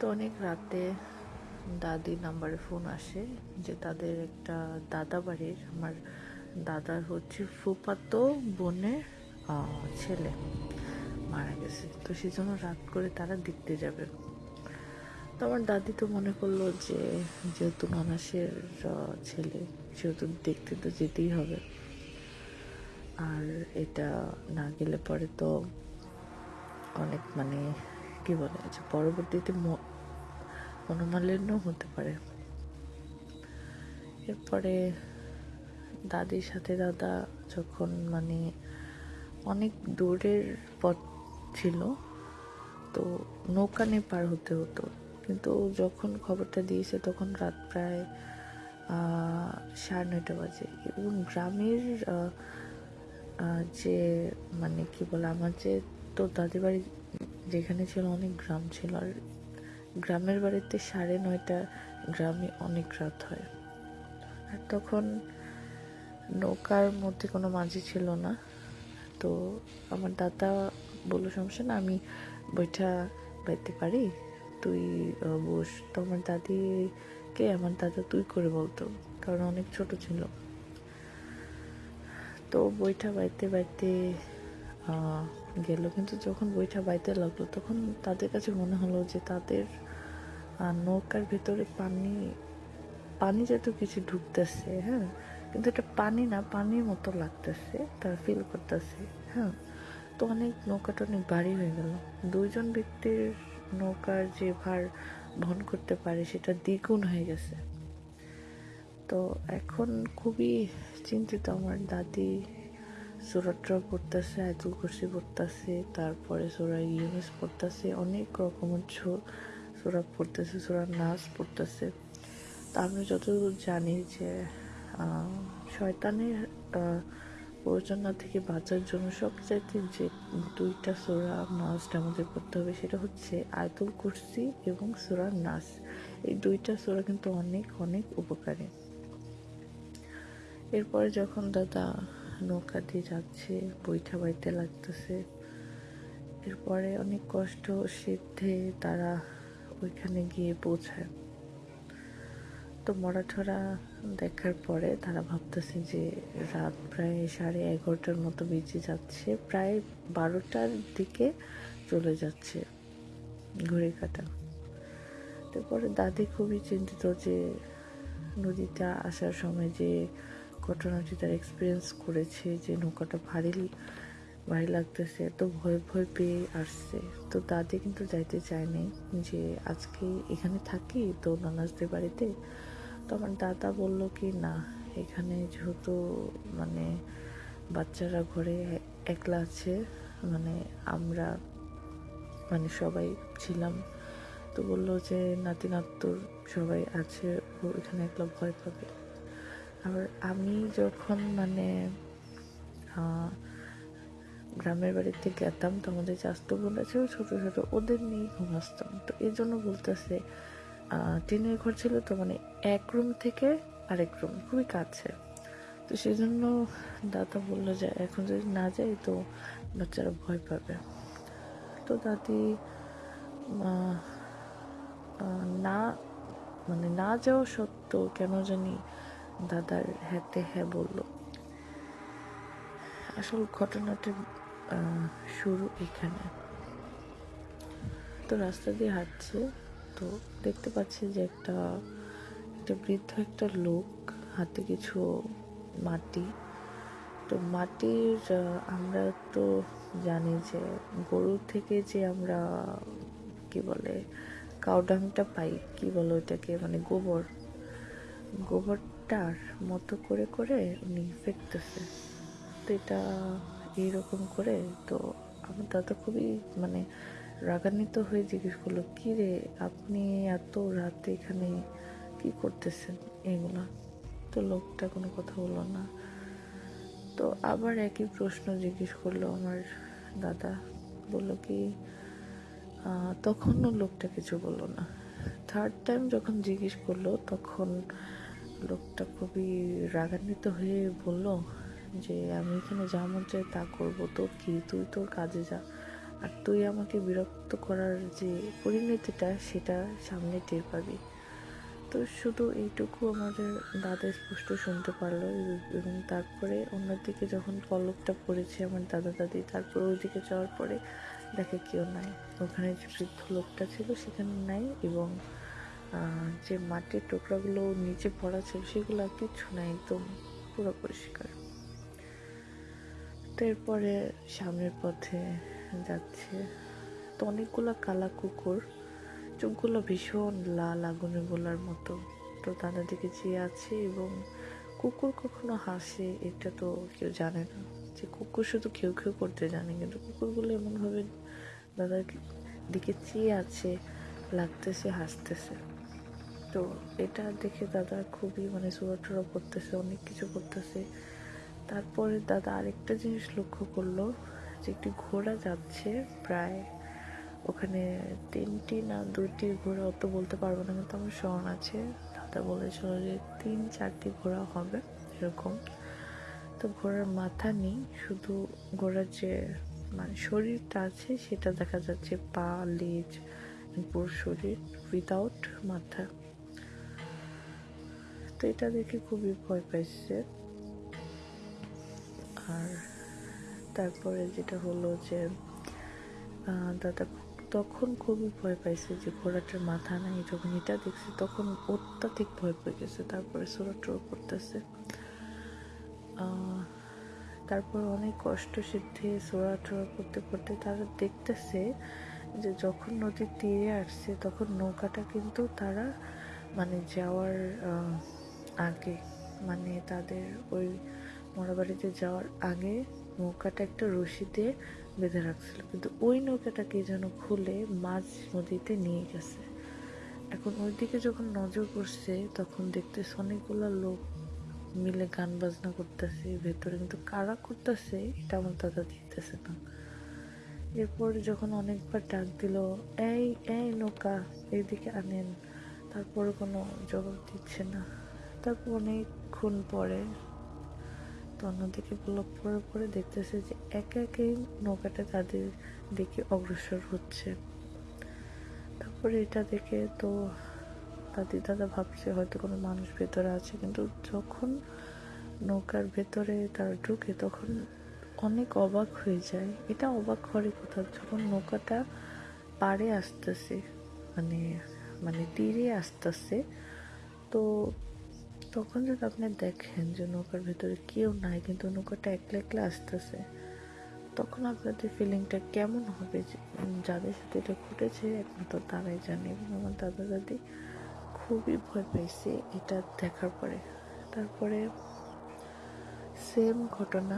Speaker 4: তো অনেক রাতে দাদির নাম্বারে ফোন আসে যে তাদের একটা দাদা বাড়ির আমার দাদার হচ্ছে ফুপাতো বোনের ছেলে মারা গেছে। তো সেই জন্য রাত করে তারা দেখতে যাবে। তো আমার দাদি তো মনে করল যে যেহেতু মানাসের আহ, ছেলে সেহেতু দেখতে তো যেতেই হবে। আর এটা না গেলে পরে তো অনেক মানে কি বলে যে পরবর্তীতে মনোমালিন্য হতে পারে। এরপরে দাদির সাথে দাদা যখন মানে অনেক দূরের পথ ছিল, তো নৌকা নিয়ে পার হতে হতো। কিন্তু যখন খবরটা দিয়েছে তখন রাত প্রায় সাড়ে নয়টা বাজে। এবং গ্রামের যে মানে কি বলে, আমার যে তো দাদি বাড়ি যেখানে ছিল অনেক গ্রাম ছিল আর গ্রামের বাড়িতে সাড়ে নয়টা গ্রামে অনেক রাত হয়। আর তখন নৌকার মধ্যে কোনো মাঝি ছিল না। তো আমার দাদা বলল, সমস্যা না, আমি বইটা বাইতে পারি। তুই বস। তো আমার দাদিকে, আমার দাদা, তুই করে বলতো, কারণ অনেক ছোট ছিল। তো বইটা বাইতে বাইতে গেল। কিন্তু যখন বইটা বাইতে লাগল, তখন তাদের কাছে মনে হলো যে তাদের আহ, নৌকার ভেতরে পানি পানি যত কিছু ঢুকতেছে হ্যাঁ? কিন্তু এটা পানি না পানির মতো লাগতেছে তার ফিল করতেছে হ্যাঁ? তো অনেক নৌকাটা অনেক ভারী হয়ে গেল। দুইজন ব্যক্তির নৌকার যে ভার বহন করতে পারে সেটা দ্বিগুণ হয়ে গেছে। তো এখন খুবই চিন্তিত আমার দাদি। সুরাটরা পড়তেছে আয়তুল কুরসি পড়তেছে তারপরে সুরা ইউনিস পড়তেছে অনেক রকমের ছো- সুরা পড়তেছে সুরা নাচ পড়তেছে তা আমি যতদূর জানি যে শয়তানের প্ররোচনা থেকে বাঁচার জন্য সবচাইতে যে দুইটা সোরা নাচটা আমাদের পড়তে হবে সেটা হচ্ছে আয়তুল কুরসি এবং সোরা নাচ এই দুইটা সোরা কিন্তু অনেক অনেক উপকারী এরপরে যখন দাদা নৌকা দিয়ে যাচ্ছে বৈঠা বাইতে লাগতেছে এরপরে অনেক কষ্ট সিদ্ধে তারা ওইখানে গিয়ে পৌঁছায়। তো মরাঠরা দেখার পরে তারা ভাবতেছে যে রাত প্রায় সাড়ে এগারোটার মতো বেজে যাচ্ছে, প্রায় বারোটার দিকে চলে যাচ্ছে ঘড়ি কাটা। তারপরে দাদি খুবই চিন্তিত যে নদীতে আসার সময় যে ঘটনাটি তার এক্সপিরিয়েন্স করেছে, যে নৌকাটা ভারী ভারী লাগতেছে, তো ভয় ভয় পেয়ে আসছে। তো দাদি কিন্তু যাইতে চায়নি যে আজকে এখানে থাকি তো নানাজদের বাড়িতে। তো আমার দাদা বলল কি, না, এখানে যেহেতু মানে বাচ্চারা ঘরে একলা আছে মানে আমরা মানে সবাই ছিলাম। তো বলল যে, নাতি নাত্তুর সবাই আছে, ও এখানে একলা ভয় পাবে। আবার আমি যখন মানে গ্রামের বাড়িতে গেতাম তো আমাদের চাস্ত বোন আছে ছোটো ছোটো ওদের নিয়ে ঘুম আসতাম। তো এই জন্য বলতেছে টিনের ঘর ছিল তো মানে এক রুম থেকে আরেক রুম খুবই কাছে। তো সেই জন্য দাদা বলল যে এখন যদি না যাই তো বাচ্চারা ভয় পাবে। তো দাদি না মানে না যাওয়া সত্ত্বেও কেন জানি দাদার হ্যাতে হ্যাঁ বলল। আসল ঘটনাটা শুরু এখানে। তো রাস্তা দিয়ে হাঁটছে, তো দেখতে পাচ্ছি যে একটা একটা বৃদ্ধ একটা লোক হাতে কিছু মাটি। তো মাটির আমরা তো জানি যে গরু থেকে যে আমরা, কি বলে, কাউডাংটা পাই, কি বলে ওইটাকে মানে গোবর। গোবরটার মতো করে করে উনি ফেকতেছে। তো এটা এইরকম করে তো আমার দাদা খুবই মানে রাগান্বিত হয়ে জিজ্ঞেস করল, কি রে, আপনি এত রাতে এখানে কি করতেছেন? এগুলা। তো লোকটা কোনো কথা বলল না। তো আবার একই প্রশ্ন জিজ্ঞেস করল আমার দাদা। বলল কি তখনও লোকটা কিছু বলল না। থার্ড টাইম যখন জিজ্ঞেস করল, তখন লোকটা খুবই রাগান্বিত হয়ে বলল যে আমি এখানে যা মন চাই তা করব। তোর কি? তুই তোর কাজে যা। আর তুই আমাকে বিরক্ত করার যে পরিণতিটা, সেটা সামনে টের পাবি। তো শুধু এইটুকু আমাদের দাদা স্পষ্ট শুনতে পারল এবং তারপরে অন্যদিকে যখন পলকটা পড়েছে আমার দাদা দাদি, তারপর ওইদিকে যাওয়ার পরে দেখে কেউ নাই। ওখানে যে বৃদ্ধ লোকটা ছিল, সেখানে নাই এবং যে মাটির টুকরাগুলো নিচে পড়া ছিল, সেগুলো আর কিচ্ছু নাই, একদম পুরো পরিষ্কার তো এরপরে সামনের পথে যাচ্ছে। তো অনেকগুলো কালা কুকুর, চোখগুলো ভীষণ লাল আগুনের গোলার মতো। তো তাদের দিকে চেয়ে আছে এবং কুকুর কখনো হাসে, এটা তো কেউ জানে না। যে কুকুর শুধু কেউ কেউ করতে জানে, কিন্তু কুকুরগুলো এমনভাবে দাদার দিকে চেয়ে আছে, লাগতেছে, হাসতেছে। তো এটা দেখে দাদা খুবই মানে সুরাটুরা করতেছে, অনেক কিছু করতেছে। তারপরে দাদা আরেকটা জিনিস লক্ষ্য করল, যে একটি ঘোড়া যাচ্ছে প্রায় ওখানে তিনটি না দুটি ঘোড়া, অত বলতে পারব না কিন্তু আমার স্মরণ আছে। দাদা বলেছিল যে তিন চারটি ঘোড়া হবে এরকম। তো ঘোড়ার মাথা নেই, শুধু ঘোড়ার যে মানে শরীরটা আছে সেটা দেখা যাচ্ছে পা, লেজ, পুরো শরীর উইদাউট মাথা। তো এটা দেখে খুবই ভয় পাইছে। আর তারপরে যেটা হলো যে দাদা তখন খুবই ভয় পাইছে যে ঘোড়াটার মাথা নাই, যখন এটা দেখছে তখন অত্যাধিক ভয় পেয়ে গেছে। তারপরে সোরাটোর করতেছে। তারপর অনেক কষ্ট সিদ্ধে সোরাটোরা করতে করতে তারা দেখতেছে যে যখন নদীর তীরে আসছে তখন নৌকাটা কিন্তু তারা মানে যাওয়ার আগে মানে তাদের ওই মোড়াবাড়িতে যাওয়ার আগে নৌকাটা একটা রশি দিয়ে বেঁধে রাখছিল। কিন্তু ওই নৌকাটাকে যেন খুলে মাঝ নদীতে নিয়ে গেছে। এখন ওইদিকে যখন নজর পড়ছে, তখন দেখতেছে অনেকগুলো লোক মিলে গান বাজনা করতেছে ভেতরে। কিন্তু কারা করতেছে, এটা আমার দাদা দিতেছে না। এরপর যখন অনেকবার ডাক দিল, এই এই নৌকা, এইদিকে আনেন। তারপরে কোনো জবাব দিচ্ছে না। তারপর অনেকক্ষণ পরে অন্যদিকে ব্লক পরে পরে দেখতেছে যে একে একে নৌকাটা তাদের দিকে অগ্রসর হচ্ছে। তারপরে এটা দেখে তো দাদি দাদা ভাবছে হয়তো কোনো মানুষ ভেতরে আছে, কিন্তু যখন নৌকার ভেতরে তারা ঢুকে তখন অনেক অবাক হয়ে যায়। এটা অবাক করে কোথাও যখন নৌকাটা পাড়ে আসতেছে মানে মানে তীরে আসতেছে, তো তখন যদি আপনি দেখেন যে নৌকার ভেতরে কেউ নাই, কিন্তু নৌকাটা একলা একলা আসতেছে, তখন আপনাদের ফিলিংটা কেমন হবে? যাদের সাথে এটা ঘটেছে, একমাত্র তারাই জানে এবং আমার দাদা দাদি খুবই ভয় পাইছে এটা দেখার পরে। তারপরে সেম ঘটনা,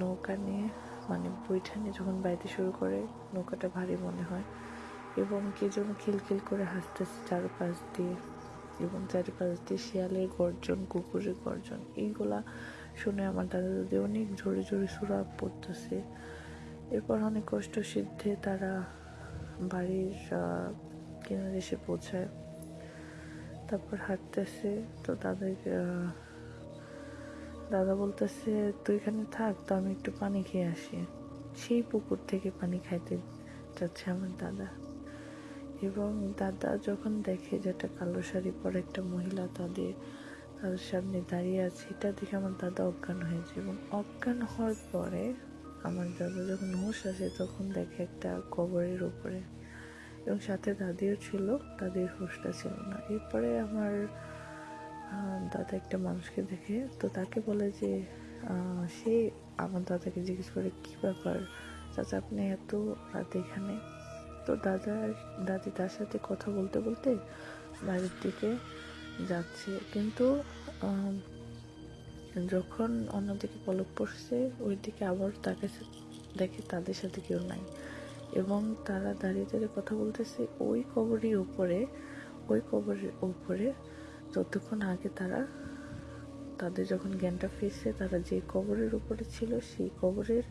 Speaker 4: নৌকা নিয়ে মানে বইটা নিয়ে যখন বাইতে শুরু করে, নৌকাটা ভারী মনে হয় এবং কে যেন খিলখিল করে হাসতেছে চারপাশ দিয়ে। এবং চারিপাশ দিয়ে শিয়ালের গর্জন, কুকুরের গর্জন, এইগুলা শুনে আমার দাদা দাদি অনেক জোরে জোরে সুরা পড়তেছে। এরপর অনেক কষ্ট সিদ্ধে তারা বাড়ির কিনারে এসে পৌঁছায়। তারপর হাঁটতেছে, তো তাদের দাদা বলতেছে, তুই এখানে থাক, তো আমি একটু পানি খেয়ে আসি। সেই পুকুর থেকে পানি খাইতে যাচ্ছে আমার দাদা। এবং দাদা যখন দেখে যে একটা কালো শাড়ি পরে একটা মহিলা তাদের তাদের সামনে দাঁড়িয়ে আছে, এটা দেখে আমার দাদা অজ্ঞান হয়েছে এবং অজ্ঞান হওয়ার পরে আমার দাদা যখন হুঁশ আসে তখন দেখে একটা কবরের উপরে এবং সাথে দাদিও ছিল, দাদির হুঁশটা ছিল না। এরপরে আমার দাদা একটা মানুষকে দেখে, তো তাকে বলে যে সে আমার দাদাকে জিজ্ঞেস করে, কী ব্যাপার? চাচা, আপনি এত রাত এখানে? তো দাদা, দাদি তার সাথে কথা বলতে বলতে বাড়ির দিকে যাচ্ছে। কিন্তু যখন অন্যদিকে পলক পড়ছে ওই দিকে আবার তাকে দেখে তাদের সাথে কেউ নাই। এবং তারা দাঁড়িয়ে দাঁড়িয়ে কথা বলতেছে, ওই কবরের উপরে, ওই কবরের উপরে যতক্ষণ আগে তারা, তাদের যখন জ্ঞানটা ফিরছে, তারা যে কবরের উপরে ছিল, সেই কবরের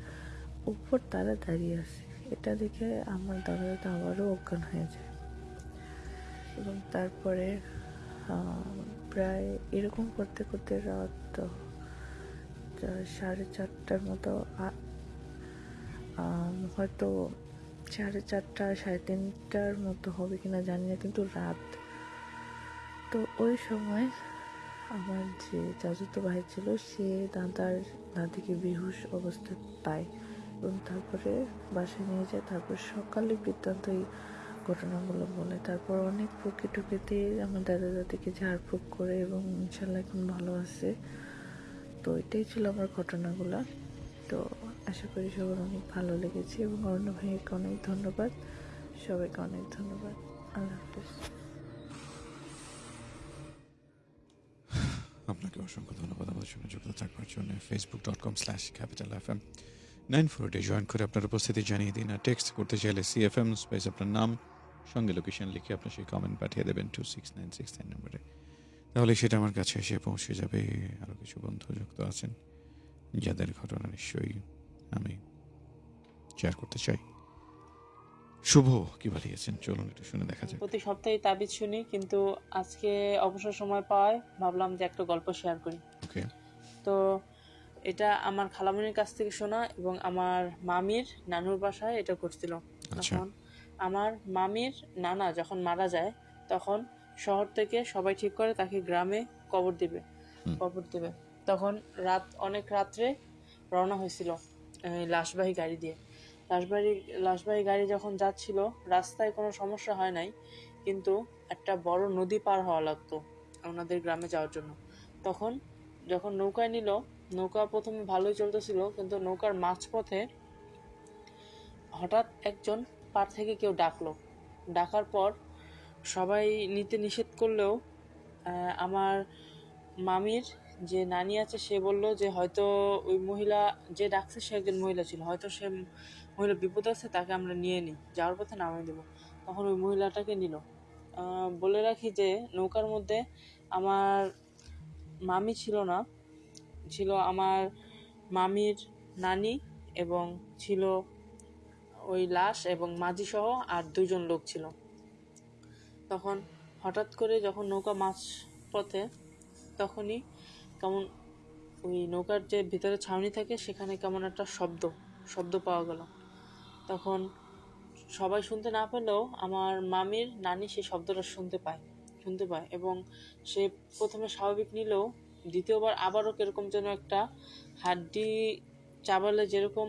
Speaker 4: উপর তারা দাঁড়িয়ে আছে। এটা দেখে আমার দাদা দাদা আবারও অজ্ঞান হয়ে যায়। এবং তারপরে প্রায় এরকম করতে করতে রাত সাড়ে চারটার মতো হয়তো সাড়ে চারটা, সাড়ে তিনটার মতো হবে কিনা জানি না, কিন্তু রাত। তো ওই সময় আমার যে চাচাতো ভাই ছিল, সে দাদার, দাদিকে বেহুশ অবস্থা পায়। এবং তারপরে বাসায় নিয়ে যায়। তারপর সকালে বৃত্তান্ত এই ঘটনাগুলো বলে। তারপর অনেক প্রকৃত টুকিতে আমার দাদা দাদিকে ঝাড়ফুঁক করে এবং ইনশাল্লাহ এখন ভালো আছে। তো এটাই ছিল আমার ঘটনাগুলো। তো আশা করি সবার অনেক ভালো লেগেছে এবং অরণ্য ভাইকে অনেক ধন্যবাদ। সবাইকে অনেক ধন্যবাদ। আল্লাহ হাফিজ।
Speaker 1: আপনাকে অসংখ্য ধন্যবাদ। আমাদের সঙ্গে যুক্ত থাকবার জন্য Facebook dot com slash capital F M nine four day join করে আপনার উপস্থিতি জানিয়ে দিন আর টেক্সট করতে চাইলে সি এফ এম স্পেস আপনার নাম সঙ্গে লোকেশন লিখে আপনার সেই কমেন্ট পাঠিয়ে দেবেন two six nine six nine নম্বরে তাহলে সেটা আমার কাছে এসে পৌঁছে যাবে। আরও কিছু বন্ধু যুক্ত আছেন যাদের ঘটনা নিশ্চয়ই আমি শেয়ার করতে চাই। শুভ কি বানিয়েছেন চলুন একটু শুনে দেখা যাক।
Speaker 5: প্রতি সপ্তাহে তাবিজ শুনি কিন্তু আজকে অবসর সময় পাওয়ায় ভাবলাম যে একটা গল্প শেয়ার করি।
Speaker 1: ওকে
Speaker 5: তো এটা আমার খালামণির কাছ থেকে শোনা এবং আমার মামির নানুর বাসায় এটা করছিল।
Speaker 1: আচ্ছা।
Speaker 5: তখন আমার মামির নানা যখন মারা যায় তখন শহর থেকে সবাই ঠিক করে তাকে গ্রামে কবর দিবে কবর দিবে। তখন রাত অনেক রাত্রে রওনা হয়েছিল লাশবাহী গাড়ি দিয়ে। লাশবাহী লাশবাহী গাড়ি যখন যাচ্ছিল রাস্তায় কোনো সমস্যা হয় নাই কিন্তু একটা বড় নদী পার হওয়া লাগতো ওনাদের গ্রামে যাওয়ার জন্য। তখন যখন নৌকায় নিল নৌকা প্রথমে ভালোই চলতেছিল, কিন্তু নৌকার মাঝপথে হঠাৎ একজন পার থেকে কেউ ডাকলো। ডাকার পর সবাই নিতে নিষেধ করলেও আমার মামির যে নানি আছে, সে বলল যে হয়তো ওই মহিলা যে ডাকছে, সে একজন মহিলা ছিল। হয়তো সে মহিলা বিপদ আছে, তাকে আমরা নিয়ে নিই, যাওয়ার পথে নামিয়ে দেবো। তখন ওই মহিলাটাকে নিল। বলে রাখি যে নৌকার মধ্যে আমার মামি ছিল না ছিল আমার মামির নানি এবং ছিল ওই লাশ এবং মাঝি সহ আর দুজন লোক ছিল। তখন হঠাৎ করে যখন নৌকা মাছ পথে, তখনই কেমন ওই নৌকার যে ভিতরে ছাউনি থাকে, সেখানে কেমন একটা শব্দ শব্দ পাওয়া গেল। তখন সবাই শুনতে না পেলেও আমার মামির নানি সেই শব্দটা শুনতে পায় শুনতে পায় এবং সে প্রথমে স্বাভাবিক নিলেও দ্বিতীয়বার আবারও কীরকম যেন একটা হাড্ডি চাবালে যেরকম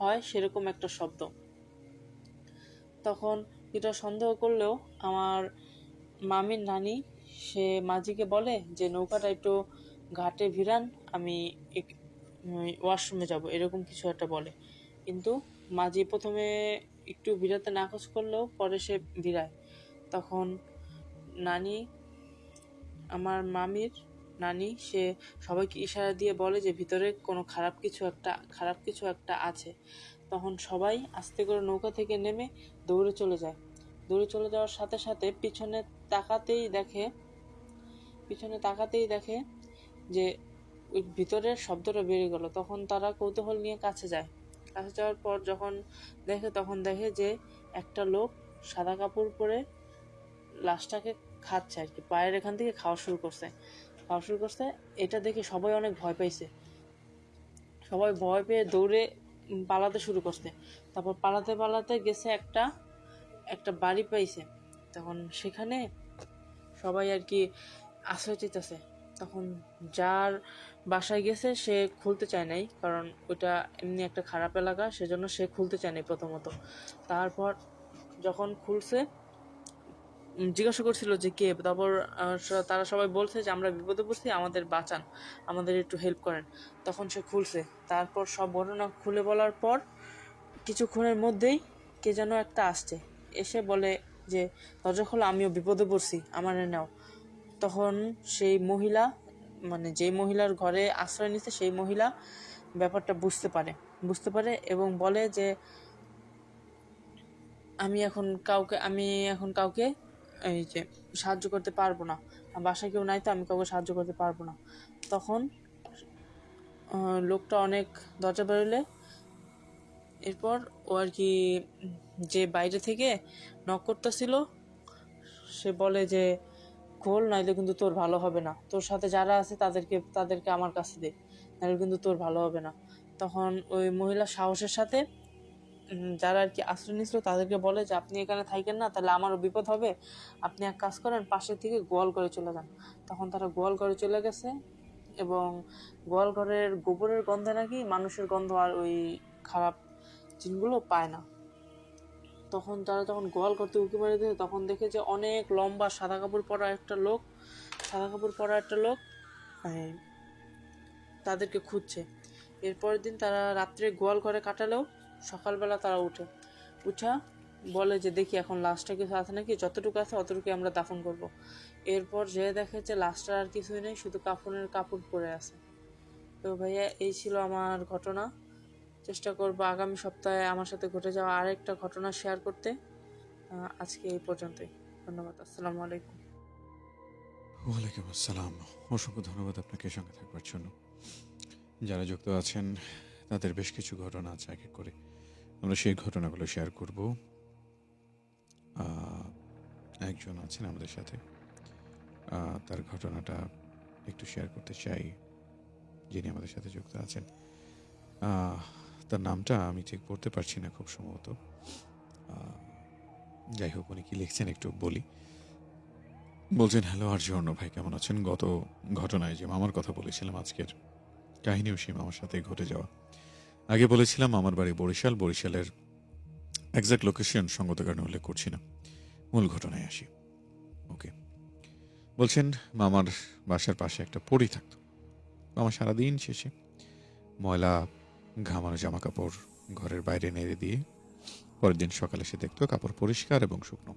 Speaker 5: হয়, সেরকম একটা শব্দ। তখন এটা সন্দেহ করলেও আমার মামির নানি, সে মাঝিকে বলে যে, নৌকাটা একটু ঘাটে ভিড়ান, আমি ওয়াশরুমে যাব, এরকম কিছু একটা বলে। কিন্তু মাঝি প্রথমে একটু ভিড়াতে নাকচ করলেও পরে সে ভিড়ায়। তখন নানি আমার মামির নানি, সে সবাইকে ইশারা দিয়ে বলে যে, ভিতরে কোনো খারাপ কিছু একটা, খারাপ কিছু একটা আছে। তখন সবাই আস্তে করে নৌকা থেকে নেমে দৌড়ে চলে যায়। দৌড়ে চলে যাওয়ার সাথে সাথে পিছনে তাকাতেই দেখে, পিছনে তাকাতেই দেখে যে, ওই ভিতরের শব্দটা বেড়ে গেল। তখন তারা কৌতূহল নিয়ে কাছে যায়। কাছে যাওয়ার পর যখন দেখে, তখন দেখে যে, একটা লোক সাদা কাপড় পরে লাশটাকে খাচ্ছে আর কি, পায়ের এখান থেকে খাওয়া শুরু করছে। খাওয়া শুরু করছে, এটা দেখে সবাই অনেক ভয় পাইছে। সবাই ভয় পেয়ে দৌড়ে পালাতে শুরু করছে। তারপর পালাতে পালাতে গেছে একটা একটা বাড়ি পাইছে। তখন সেখানে সবাই আর কি আশ্রয় চিতেছে তখন যার বাসায় গেছে, সে খুলতে চায় নাই, কারণ ওইটা এমনি একটা খারাপ এলাকা, সেজন্য সে খুলতে চায় নাই প্রথমত। তারপর যখন খুলছে জিজ্ঞাসা করছিল যে কে? তারপর তারা সবাই বলছে যে আমরা বিপদে পড়ছি, আমাদের বাঁচান, আমাদের একটু হেল্প করেন। তখন সে খুলছে। তারপর সব ঘটনা খুলে বলার পর কিছুক্ষণের মধ্যেই কে যেন একটা আসছে। এসে বলে যে, দরজা খোলা, আমিও বিপদে পড়ছি, আমার নাও। তখন সেই মহিলা মানে যেই মহিলার ঘরে আশ্রয় নিচ্ছে সেই মহিলা ব্যাপারটা বুঝতে পারে। বুঝতে পারে এবং বলে যে, আমি এখন কাউকে, আমি এখন কাউকে এই যে, সাহায্য করতে পারব না। বাসায় কেউ নাই তো আমি কাউকে সাহায্য করতে পারব না। তখন লোকটা অনেক দরজা বেরোলে। এরপর ও আর কি যে বাইরে থেকে নক করতেছিল, সে বলে যে, খোল, নাইলে কিন্তু তোর ভালো হবে না। তোর সাথে যারা আছে তাদেরকে তাদেরকে আমার কাছে দে নাহলে কিন্তু তোর ভালো হবে না। তখন ওই মহিলা সাহসের সাথে যারা আর কি আশ্রয় নিয়েছিল তাদেরকে বলে যে, আপনি এখানে থাকেন না, তাহলে আমারও বিপদ হবে। আপনি এক কাজ করেন পাশের থেকে গোয়াল করে চলে যান। তখন তারা গোয়াল করে চলে গেছে এবং গোয়াল ঘরের গোবরের গন্ধে নাকি মানুষের গন্ধ আর ওই খারাপ জিনগুলো পায় না। তখন তারা যখন গোয়াল করতে উঁকি মারি দিয়েছে তখন দেখে যে অনেক লম্বা সাদা কাপড় পরা একটা লোক, সাদা কাপড় পরা একটা লোক তাদেরকে খুঁজছে। এরপরের দিন তারা রাত্রে গোয়াল ঘরে কাটালেও সকালবেলা তারা উঠে। উঠা বলে যে, দেখি এখন লাশটা কিছু আছে নাকি? যতটুকু আছে অতটুকু আমরা দাফন করব। এরপর যে দেখে যে লাশটার আর কিছুই নেই, শুধু কাফনের কাপড় পরে আছে। তো ভাইয়া, এই ছিল আমার ঘটনা। চেষ্টা করব আগামী সপ্তাহে আমার সাথে ঘটে যাওয়া আরেকটা ঘটনা শেয়ার করতে। আজকে এই পর্যন্তই। ধন্যবাদ। আসসালামু আলাইকুম।
Speaker 1: ওয়ালাইকুম আসসালাম। অসংখ্য ধন্যবাদ আপনাকে সঙ্গে থাকবার জন্য। যারা যুক্ত আছেন, তাদের বেশ কিছু ঘটনা আছে এক করে। আমরা সেই ঘটনাগুলো শেয়ার করব। একজন আছেন আমাদের সাথে। তার ঘটনাটা একটু শেয়ার করতে চাই, যিনি আমাদের সাথে যুক্ত আছেন। তার নামটা আমি ঠিক পড়তে পারছি না খুব সম্ভবত। যাই হোক, উনি কি লিখছেন একটু বলি। বলছেন, হ্যালো আর জর্ণ ভাই, কেমন আছেন? গত ঘটনায় যে মামার কথা বলেছিলাম, আজকের কাহিনীও সেই মামার সাথে ঘটে যাওয়া। আগে বলেছিলাম আমার বাড়ি বরিশাল। বরিশালের একজ্যাক্ট লোকেশন সঙ্গত কারণে উল্লেখ করছি না। মূল ঘটনায় আসি। ওকে বলছেন, মামার বাসার পাশে একটা পড়ি থাকতো। মামা সারাদিন শেষে ময়লা, ঘামানো জামা কাপড় ঘরের বাইরে নেড়ে দিয়ে পরের দিন সকালে সে দেখতো কাপড় পরিষ্কার এবং শুকনো।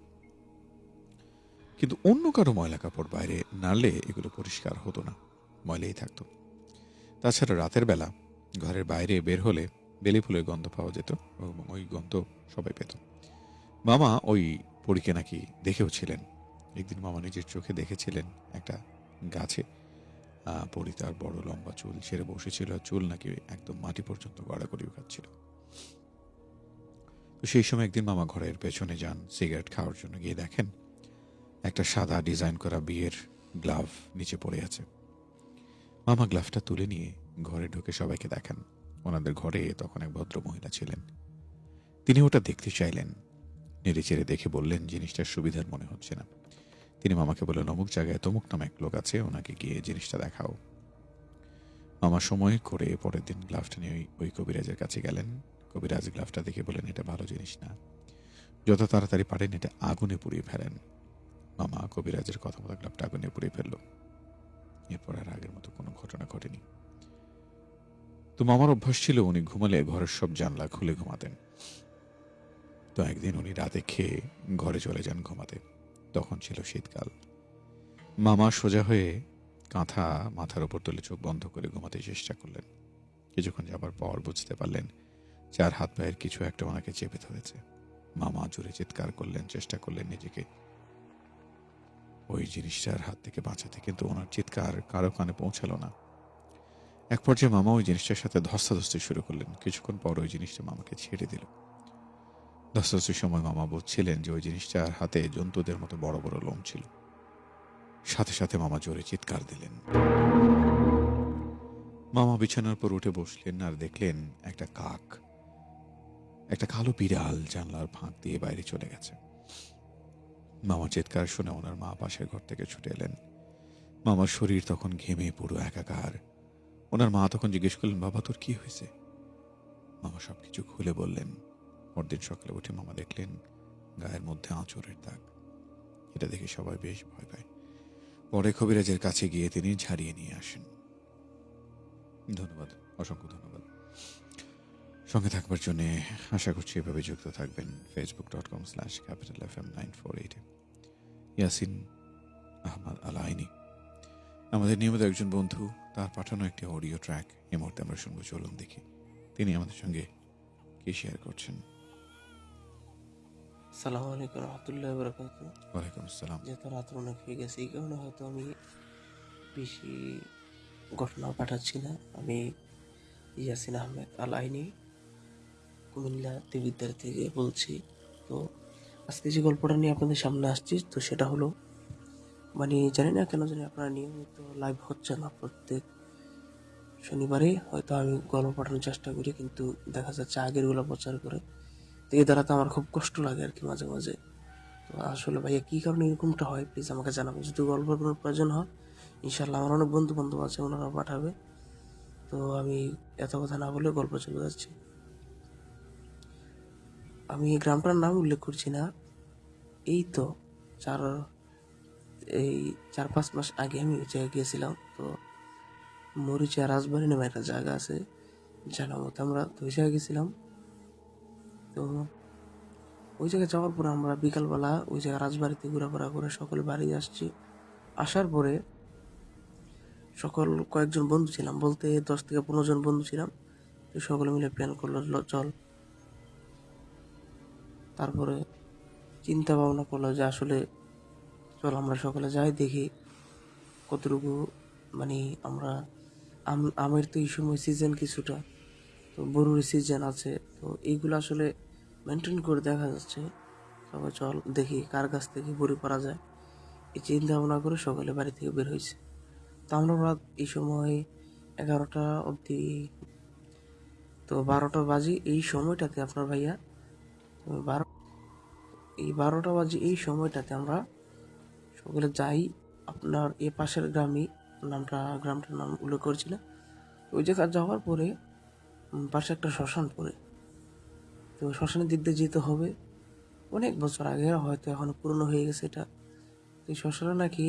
Speaker 1: কিন্তু অন্য কারও ময়লা কাপড় বাইরে নাড়লে এগুলো পরিষ্কার হতো না। ময়লাই থাকতো। তাছাড়া রাতের বেলা ঘরের বাইরে বের হলে বেলি ফুলের গন্ধ পাওয়া যেত এবং ওই গন্ধ সবাই পেত। মামা ওই পরীকে নাকি দেখেও ছিলেন। একদিন মামা নিজের চোখে দেখেছিলেন একটা গাছে। পরি তার বড় লম্বা চুল ছেড়ে বসেছিল, চুল নাকি একদম মাটি পর্যন্ত গড়াগড়ি খাচ্ছিল। তো সেই সময় একদিন মামা ঘরের পেছনে যান, সিগারেট খাওয়ার জন্য গিয়ে দেখেন একটা সাদা ডিজাইন করা বিয়ের গ্লাভ নিচে পড়ে আছে। মামা গ্লাভটা তুলে নিয়ে ঘরে ঢুকে সবাইকে দেখান। ওনাদের ঘরে তখন এক ভদ্র মহিলা ছিলেন। তিনি ওটা দেখতে চাইলেন। নেড়ে চেড়ে দেখে বললেন, জিনিসটার সুবিধার মনে হচ্ছে না। তিনি মামাকে বললেন, অমুক জায়গায় তমুক নামে এক লোক আছে, ওনাকে গিয়ে জিনিসটা দেখাও। মামা সময় করে পরের দিন গ্লাভটা নিয়ে ওই- কবিরাজের কাছে গেলেন। কবিরাজ গ্লাভটা দেখে বলেন এটা ভালো জিনিস না। যত তাড়াতাড়ি পারেন, এটা আগুনে পুড়িয়ে ফেলেন। মামা কবিরাজের কথা মতো গ্লাভটা আগুনে পুড়িয়ে ফেলল। এরপর আর আগের মতো কোনো ঘটনা ঘটেনি। তো মামার অভ্যাস ছিল উনি ঘুমালে ঘরের সব জানলা খুলে ঘুমাতেন। তো একদিন উনি রাতে খেয়ে ঘরে চলে যান ঘুমাতে। তখন ছিল শীতকাল। মামা সোজা হয়ে কাঁথা মাথার উপর তুলে চোখ বন্ধ করে ঘুমাতে চেষ্টা করলেন। কিছুক্ষণ যাবার পর বুঝতে পারলেন চার হাত পায়ের কিছু একটা ওনাকে চেপে ধরেছে। মামা জোরে চিৎকার করলেন, চেষ্টা করলেন নিজেকে। ওই জিনিসটার হাত থেকে বাঁচাতে কিন্তু ওনার চিৎকার কারও কানে পৌঁছালো না। এক পর্যায়ে মামা ওই জিনিসটার সাথে ধস্তাধস্তি শুরু করলেন। কিছুক্ষণ পর ওই জিনিসটা মামাকে ছেড়ে দিল। ধস্তাধস্তির সময় মামা বুঝছিলেন যে ওই জিনিসটার হাতে জন্তুদের মতো বড় বড় লোম ছিল। সাথে সাথে মামা জোরে চিৎকার দিলেন। মামা বিছানার পর উঠে বসলেন আর দেখলেন একটা কাক, একটা কালো বিড়াল জানলার ফাঁক দিয়ে বাইরে চলে গেছে। মামা চিৎকার শুনে ওনার মা পাশের ঘর থেকে ছুটে এলেন। মামার শরীর তখন ঘেমে পুরো একাকার। ওনার মা তখন জিজ্ঞেস করলেন, বাবা, তোর কি হয়েছে? মামা সবকিছু খুলে বললেন, পরদিন সকালে উঠে মামা দেখলেন গায়ের মধ্যে আঁচড়ের দাগ। এটা দেখে সবাই বেশ ভয় পায়। পরে কবিরাজের কাছে গিয়ে তিনি ঝাড়িয়ে নিয়ে আসেন। ধন্যবাদ, অসংখ্য ধন্যবাদ। সঙ্গে থাকবার জন্য আশা করছি এভাবে যুক্ত থাকবেন Facebook dot com slash capital F M nine four এইটে ইয়াসিন আহমদ আলাইনি আমাদের নিয়মিত একজন বন্ধু তার পাঠানো একটি অডিও ট্র্যাক। এ মুহূর্তে আমরা শুনব চলুন দেখি। তিনি আমাদের সঙ্গে কি শেয়ার করছেন?
Speaker 6: সালামু আলাইকুম রহমতুল্লাহ বরকাত
Speaker 1: ওয়ালাইকুম আসসালাম।
Speaker 6: যেহেতু রাত্র অনেক হয়ে গেছে এই কারণে হয়তো আমি বেশি ঘটনা পাঠাচ্ছি না। আমি ইয়াসিন আহমেদ আল আইনি কুমিল্লা দেবিদ্যার থেকে বলছি। তো আজকে যে গল্পটা নিয়ে আপনাদের সামনে আসছি তো সেটা হলো মানে জানি না কেন জানি আপনারা নিয়মিত লাইভ হচ্ছে না প্রত্যেক শনিবারে। হয়তো আমি গল্প পাঠানোর চেষ্টা করি, কিন্তু দেখা যাচ্ছে আগেরগুলো প্রচার করে। তো এই দ্বারা তো আমার খুব কষ্ট লাগে আর কি মাঝে মাঝে। তো আসলে ভাইয়া, কী কারণে এরকমটা হয়? প্লিজ আমাকে জানাবেন। যদি গল্পের কোনো প্রয়োজন হয় ইনশাল্লাহ আমার অনেক বন্ধু বান্ধব আছে, ওনারা পাঠাবে। তো আমি এত কথা না বলে গল্প চলে যাচ্ছি। আমি গ্রামটার নাম উল্লেখ করছি না। এই তো চার এই চার পাঁচ মাস আগে আমি ওই জায়গায় গিয়েছিলাম। তো মরিচা রাজবাড়ি নামে একটা জায়গা আছে জানার মতো আমরা তো ওই জায়গায় গেছিলাম তো ওই জায়গায় যাওয়ার পরে আমরা বিকালবেলা ওই জায়গায় রাজবাড়িতে ঘোরাফেরা করে সকলে বাড়ি আসছি। আসার পরে সকল কয়েকজন বন্ধু ছিলাম, বলতে দশ থেকে পনেরো জন বন্ধু ছিলাম। তো সকলে মিলে প্ল্যান করল চল। তারপরে চিন্তা ভাবনা করল যে আসলে চল আমরা সকালে যাই, দেখি কতটুকু মানে আমরা আম, আমের তো এই সময় সিজন কিছুটা, তো বরুর সিজন আছে, তো এইগুলো আসলে মেনটেন করে দেখা যাচ্ছে। সবাই চল দেখি কার কাছ থেকে বড়ি পারা যায়। এই চিন্তা ভাবনা করে সকালে বাড়ি থেকে বের হয়েছে। তো আমরা রাত এই সময় এগারোটা অবধি, তো বারোটা বাজে এই সময়টাতে আপনার ভাইয়া বারো এই বারোটা বাজে এই সময়টাতে আমরা সকলে যাই, আপনার এ পাশের গ্রামে নামটা, গ্রামটার নাম উল্লেখ করছি ওই জায়গায় যাওয়ার পরে পাশে একটা শ্মশান পড়ে। তো শ্মশানের দিক দিয়ে যেতে হবে। অনেক বছর আগে হয়তো এখন পুরনো হয়ে গেছে এটা। তো শ্মশানে নাকি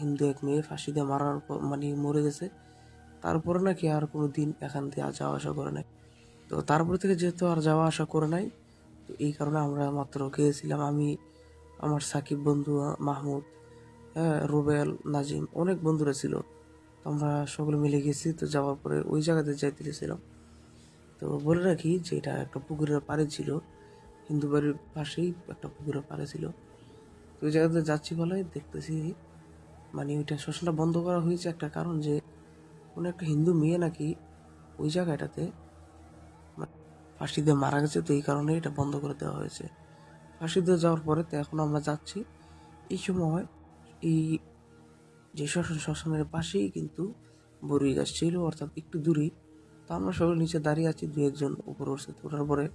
Speaker 6: হিন্দু এক মেয়ে ফাঁসি দিয়ে মারার পর মানে মরে গেছে। তারপরে নাকি আর কোনো দিন এখান দিয়ে আর যাওয়া আসা করে নাই। তো তারপর থেকে যেহেতু আর যাওয়া আসা করে নাই, তো এই কারণে আমরা মাত্র গিয়েছিলাম। আমি, আমার সাকিব বন্ধু মাহমুদ হ্যাঁ রুবেল, নাজিম, অনেক বন্ধুরা ছিল। আমরা সকলে মিলে গেছি, তো যাওয়ার পরে ওই জায়গাতে যাইতে গেছিলাম। তো বলে রাখি যে এটা একটা পুকুরের পাড়ে ছিল। হিন্দু বাড়ির পাশেই একটা পুকুরের পাড়ে ছিল। তো ওই জায়গাতে যাচ্ছি বলে দেখতেছি মানে ওইটা শ্মশানটা বন্ধ করা হয়েছে একটা কারণ যে, কোনো একটা হিন্দু মেয়ে নাকি ওই জায়গাটাতে মানে ফাঁসি দিয়ে মারা গেছে, তো এই কারণে এটা বন্ধ করে দেওয়া হয়েছে। ফাঁসি দিয়ে যাওয়ার পরে তো এখন আমরা যাচ্ছি। এই সময় এই যে শ্মশান, শ্মশানের পাশেই কিন্তু বরুই গাছ ছিল, অর্থাৎ একটু দূরেই। তো আমরা সবাই নিচে দাঁড়িয়ে আছি, দু একজন উপরে উঠছে ওঠার পরে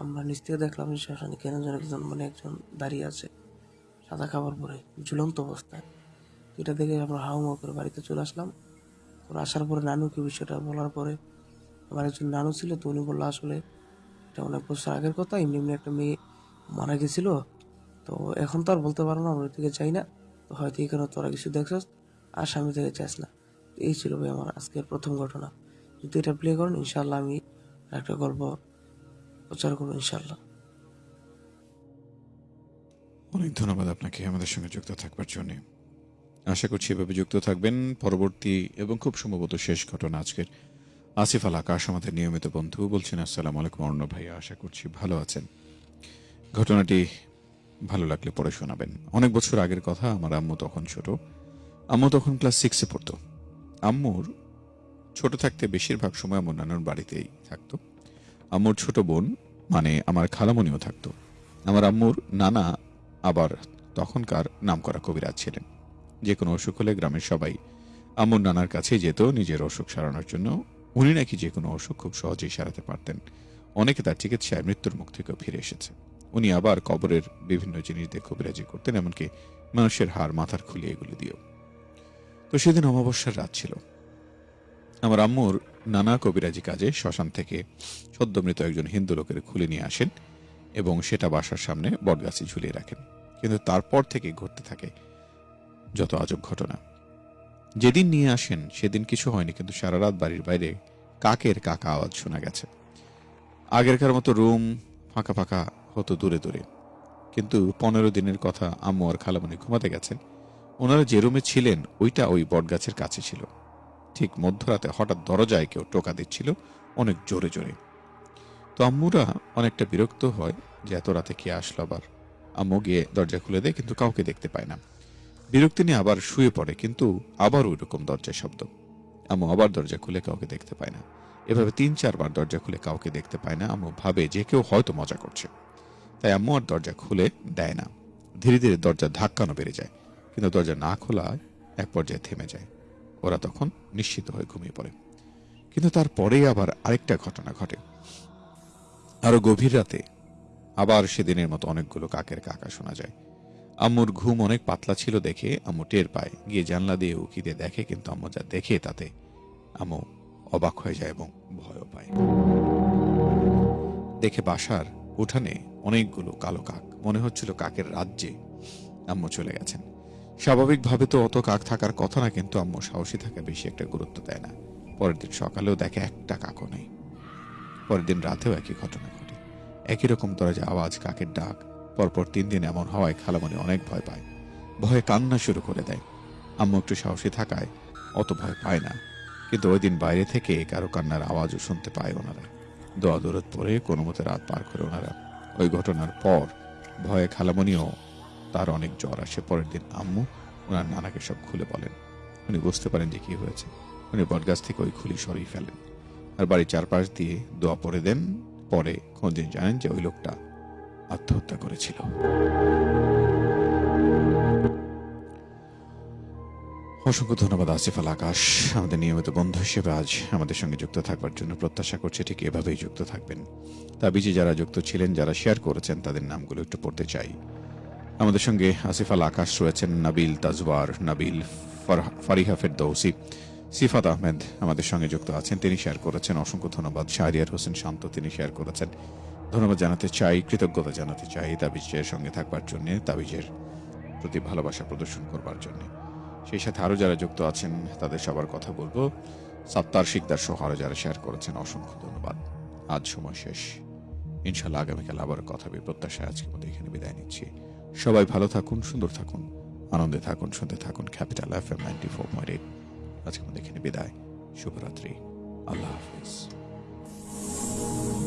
Speaker 6: আমরা নিচ থেকে দেখলাম যে শ্মশানে কেন যেন একজন মানে একজন দাঁড়িয়ে আছে সাদা খাবার পরে, ঝুলন্ত অবস্থায়। এটা দেখে আমরা হাউমা করে বাড়িতে চলে আসলাম। তো আসার পরে নানুকে বিষয়টা বলার পরে আমার একজন নানু ছিল, তো উনি বলল, আসলে এটা অনেক বছর আগের কথা, এমনি এমনি একটা মেয়ে মারা গেছিল। তো এখন তো আর বলতে পারব না, আমরা থেকে চাই না। তো হয়তো কারণে তোরা কিছু দেখছস আর স্বামী থেকে চাস না। এই ছিল ভাই আমার আজকের প্রথম ঘটনা। যদি এটা প্লে করেন ইনশাল্লাহ আমি একটা গল্প প্রচার করব ইনশাল্লাহ
Speaker 1: অনেক ধন্যবাদ আপনাকে আমাদের সঙ্গে যুক্ত থাকবার জন্য। আশা করছি এভাবে যুক্ত থাকবেন। পরবর্তী এবং খুব সম্ভবত শেষ ঘটনা আজকের আসিফ আল আকাশ, আমাদের নিয়মিত বন্ধু, বলছেন, আসসালামু আলাইকুম অর্ণব ভাইয়া, আশা করছি ভালো আছেন। ঘটনাটি ভালো লাগলে পড়ে শোনাবেন। অনেক বছর আগের কথা, আমার আম্মু তখন ছোট। আম্মু তখন ক্লাস সিক্সে পড়তো। আম্মুর ছোট থাকতে বেশিরভাগ সময় আমার নানুর বাড়িতেই থাকতো। আম্মুর ছোট বোন মানে আমার খালামণিও থাকতো। আমার আম্মুর নানা আবার তখনকার নামকরা কবিরাজ ছিলেন। যে কোনো অসুখ হলে গ্রামের সবাই আম্মুর নানার কাছে যেত নিজের অসুখ সারানোর জন্য। উনি নাকি যে কোনো অসুখ খুব সহজেই সারাতে পারতেন। অনেকে তার চিকিৎসায় মৃত্যুর মুখ থেকেও ফিরে এসেছে। উনি আবার কবরের বিভিন্ন জিনিস দিয়ে কবিরাজি করতেন, এমনকি মানুষের হার মাথার খুলিয়ে এগুলি দিয়েও। তো সেদিন অমাবস্যার রাত ছিল। আমার আম্মুর নানা কবিরাজি কাজে শ্মশান থেকে সদ্যমৃত একজন হিন্দু লোকের খুলে নিয়ে আসেন এবং সেটা বাসার সামনে বটগাছি ঝুলিয়ে রাখেন। কিন্তু তারপর থেকে ঘটতে থাকে যত আজব ঘটনা। যেদিন নিয়ে আসেন, সেদিন কিছু হয়নি, কিন্তু সারা রাত বাড়ির বাইরে কাকের কাকা আওয়াজ শোনা গেছে। আগেরকার মতো রুম ফাঁকা ফাঁকা হতো দূরে দূরে। কিন্তু পনেরো দিনের কথা আম্মু আর খালামণি ঘুমাতে গেছেন। ওনারা যে রুমে ছিলেন, ওইটা ওই বটগাছের কাছে ছিল। ঠিক মধ্যরাতে হঠাৎ দরজায় কেউ টোকা দিচ্ছিল অনেক জোরে জোরে। তো আম্মুরা অনেকটা বিরক্ত হয় যে এত রাতে কে আসলো আবার। আম্মু গিয়ে দরজা খুলে দেয়, কিন্তু কাউকে দেখতে পায় না। বিরক্তি নিয়ে আবার শুয়ে পড়ে, কিন্তু আবার ওই রকম দরজায় শব্দ। আম্মু আবার দরজা খুলে কাউকে দেখতে পায় না। এভাবে তিন, চারবার দরজা খুলে কাউকে দেখতে পায় না। আম্মু ভাবে যে কেউ হয়তো মজা করছে। তাই আম্মু আর দরজা খুলে দেয় না। ধীরে ধীরে দরজা ধাক্কানো বেড়ে যায়, কিন্তু দরজা না খোলায় এক পর্যায়ে থেমে যায়। ওরা তখন নিশ্চিত হয়ে ঘুমিয়ে পড়ে। কিন্তু তারপরেই আবার আরেকটা ঘটনা ঘটে। আরও গভীর রাতে আবার সেদিনের মতো অনেকগুলো কাকের কাকা শোনা যায়। আম্মুর ঘুম অনেক পাতলা ছিল দেখে আম্মু টের পায়। গিয়ে জানলা দিয়ে উকি দিয়ে দেখে, কিন্তু আম্মু যা দেখে তাতে আম্মু অবাক হয়ে যায় এবং ভয়ও পায়। দেখে বাসার উঠানে অনেকগুলো কালো কাক। মনে হচ্ছিল কাকের রাজ্যে আম্মু চলে গেছেন। স্বাভাবিকভাবে তো অত কাক থাকার কথা না, কিন্তু আম্মু সাহসী থাকা, বেশি একটা গুরুত্ব দেয় না। পরের দিন সকালেও দেখে একটা কাকও নেই। পরের দিন রাতেও একই ঘটনা ঘটে। একই রকম দরজা আওয়াজ, কাকের ডাক। পরপর তিন দিন এমন হওয়ায় খালামণি অনেক ভয় পায়। ভয়ে কান্না শুরু করে দেয়। আম্মু একটু সাহসী থাকায় অত ভয় পায় না। কিন্তু ওই দিন বাইরে থেকে কারও কান্নার আওয়াজও শুনতে পায় ওনারা। দোয়া দৌড়ত পরে কোনো মতে রাত পার করে ওনারা ওই ঘটনার পর ভয়ে খালামনিও তার অনেক জ্বর আসে। পরের দিন আম্মু ওনার নানাকে সব খুলে বলেন। উনি বুঝতে পারেন যে কি হয়েছে। উনি বটগাছ থেকে ওই খুলি সরিয়ে ফেলেন। আর বাড়ির চারপাশ দিয়ে দোয়া পরে দেন। পরে কোনদিন জানেন যে ওই লোকটা আত্মহত্যা করেছিল। অসংখ্য ধন্যবাদ, আসিফ আল আকাশ। আমাদের নিয়মিত বন্ধু হিসেবে আজ আমাদের সঙ্গে যুক্ত থাকবার জন্য প্রত্যাশা করছে ঠিক এভাবেই যুক্ত থাকবেন। তা তাবিজে যারা যুক্ত ছিলেন, যারা শেয়ার করেছেন, তাদের নামগুলো একটু পড়তে চাই। আমাদের সঙ্গে আসিফ আল আকাশ রয়েছেন, নাবিল তাজওয়ার, নাবিল ফার- ফারিহা ফেরদৌসি, সিফাত আহমেদ আমাদের সঙ্গে যুক্ত আছেন, তিনি শেয়ার করেছেন। অসংখ্য ধন্যবাদ, শাহরিয়ার হোসেন শান্ত, তিনি শেয়ার করেছেন। ধন্যবাদ জানাতে চাই, কৃতজ্ঞতা জানাতে চাই তাবিজের সঙ্গে থাকবার জন্য, তাবিজের প্রতি ভালোবাসা প্রদর্শন করবার জন্য। সেই সাথে আরও যারা যুক্ত আছেন, তাদের সবার কথা বলব। সাত্তার শিকদার সহ আরও যারা শেয়ার করেছেন, অসংখ্য ধন্যবাদ। আজ সময় শেষ। ইনশাল্লাহ আগামীকাল আবার কথা হবে। প্রত্যাশায় আজকের মতো এখানে বিদায় নিচ্ছি। সবাই ভালো থাকুন, সুন্দর থাকুন, আনন্দে থাকুন, শুনতে থাকুন capital F M ninety four point eight আজকের মতো এখানে বিদায়। শুভরাত্রি। আল্লাহ হাফিজ।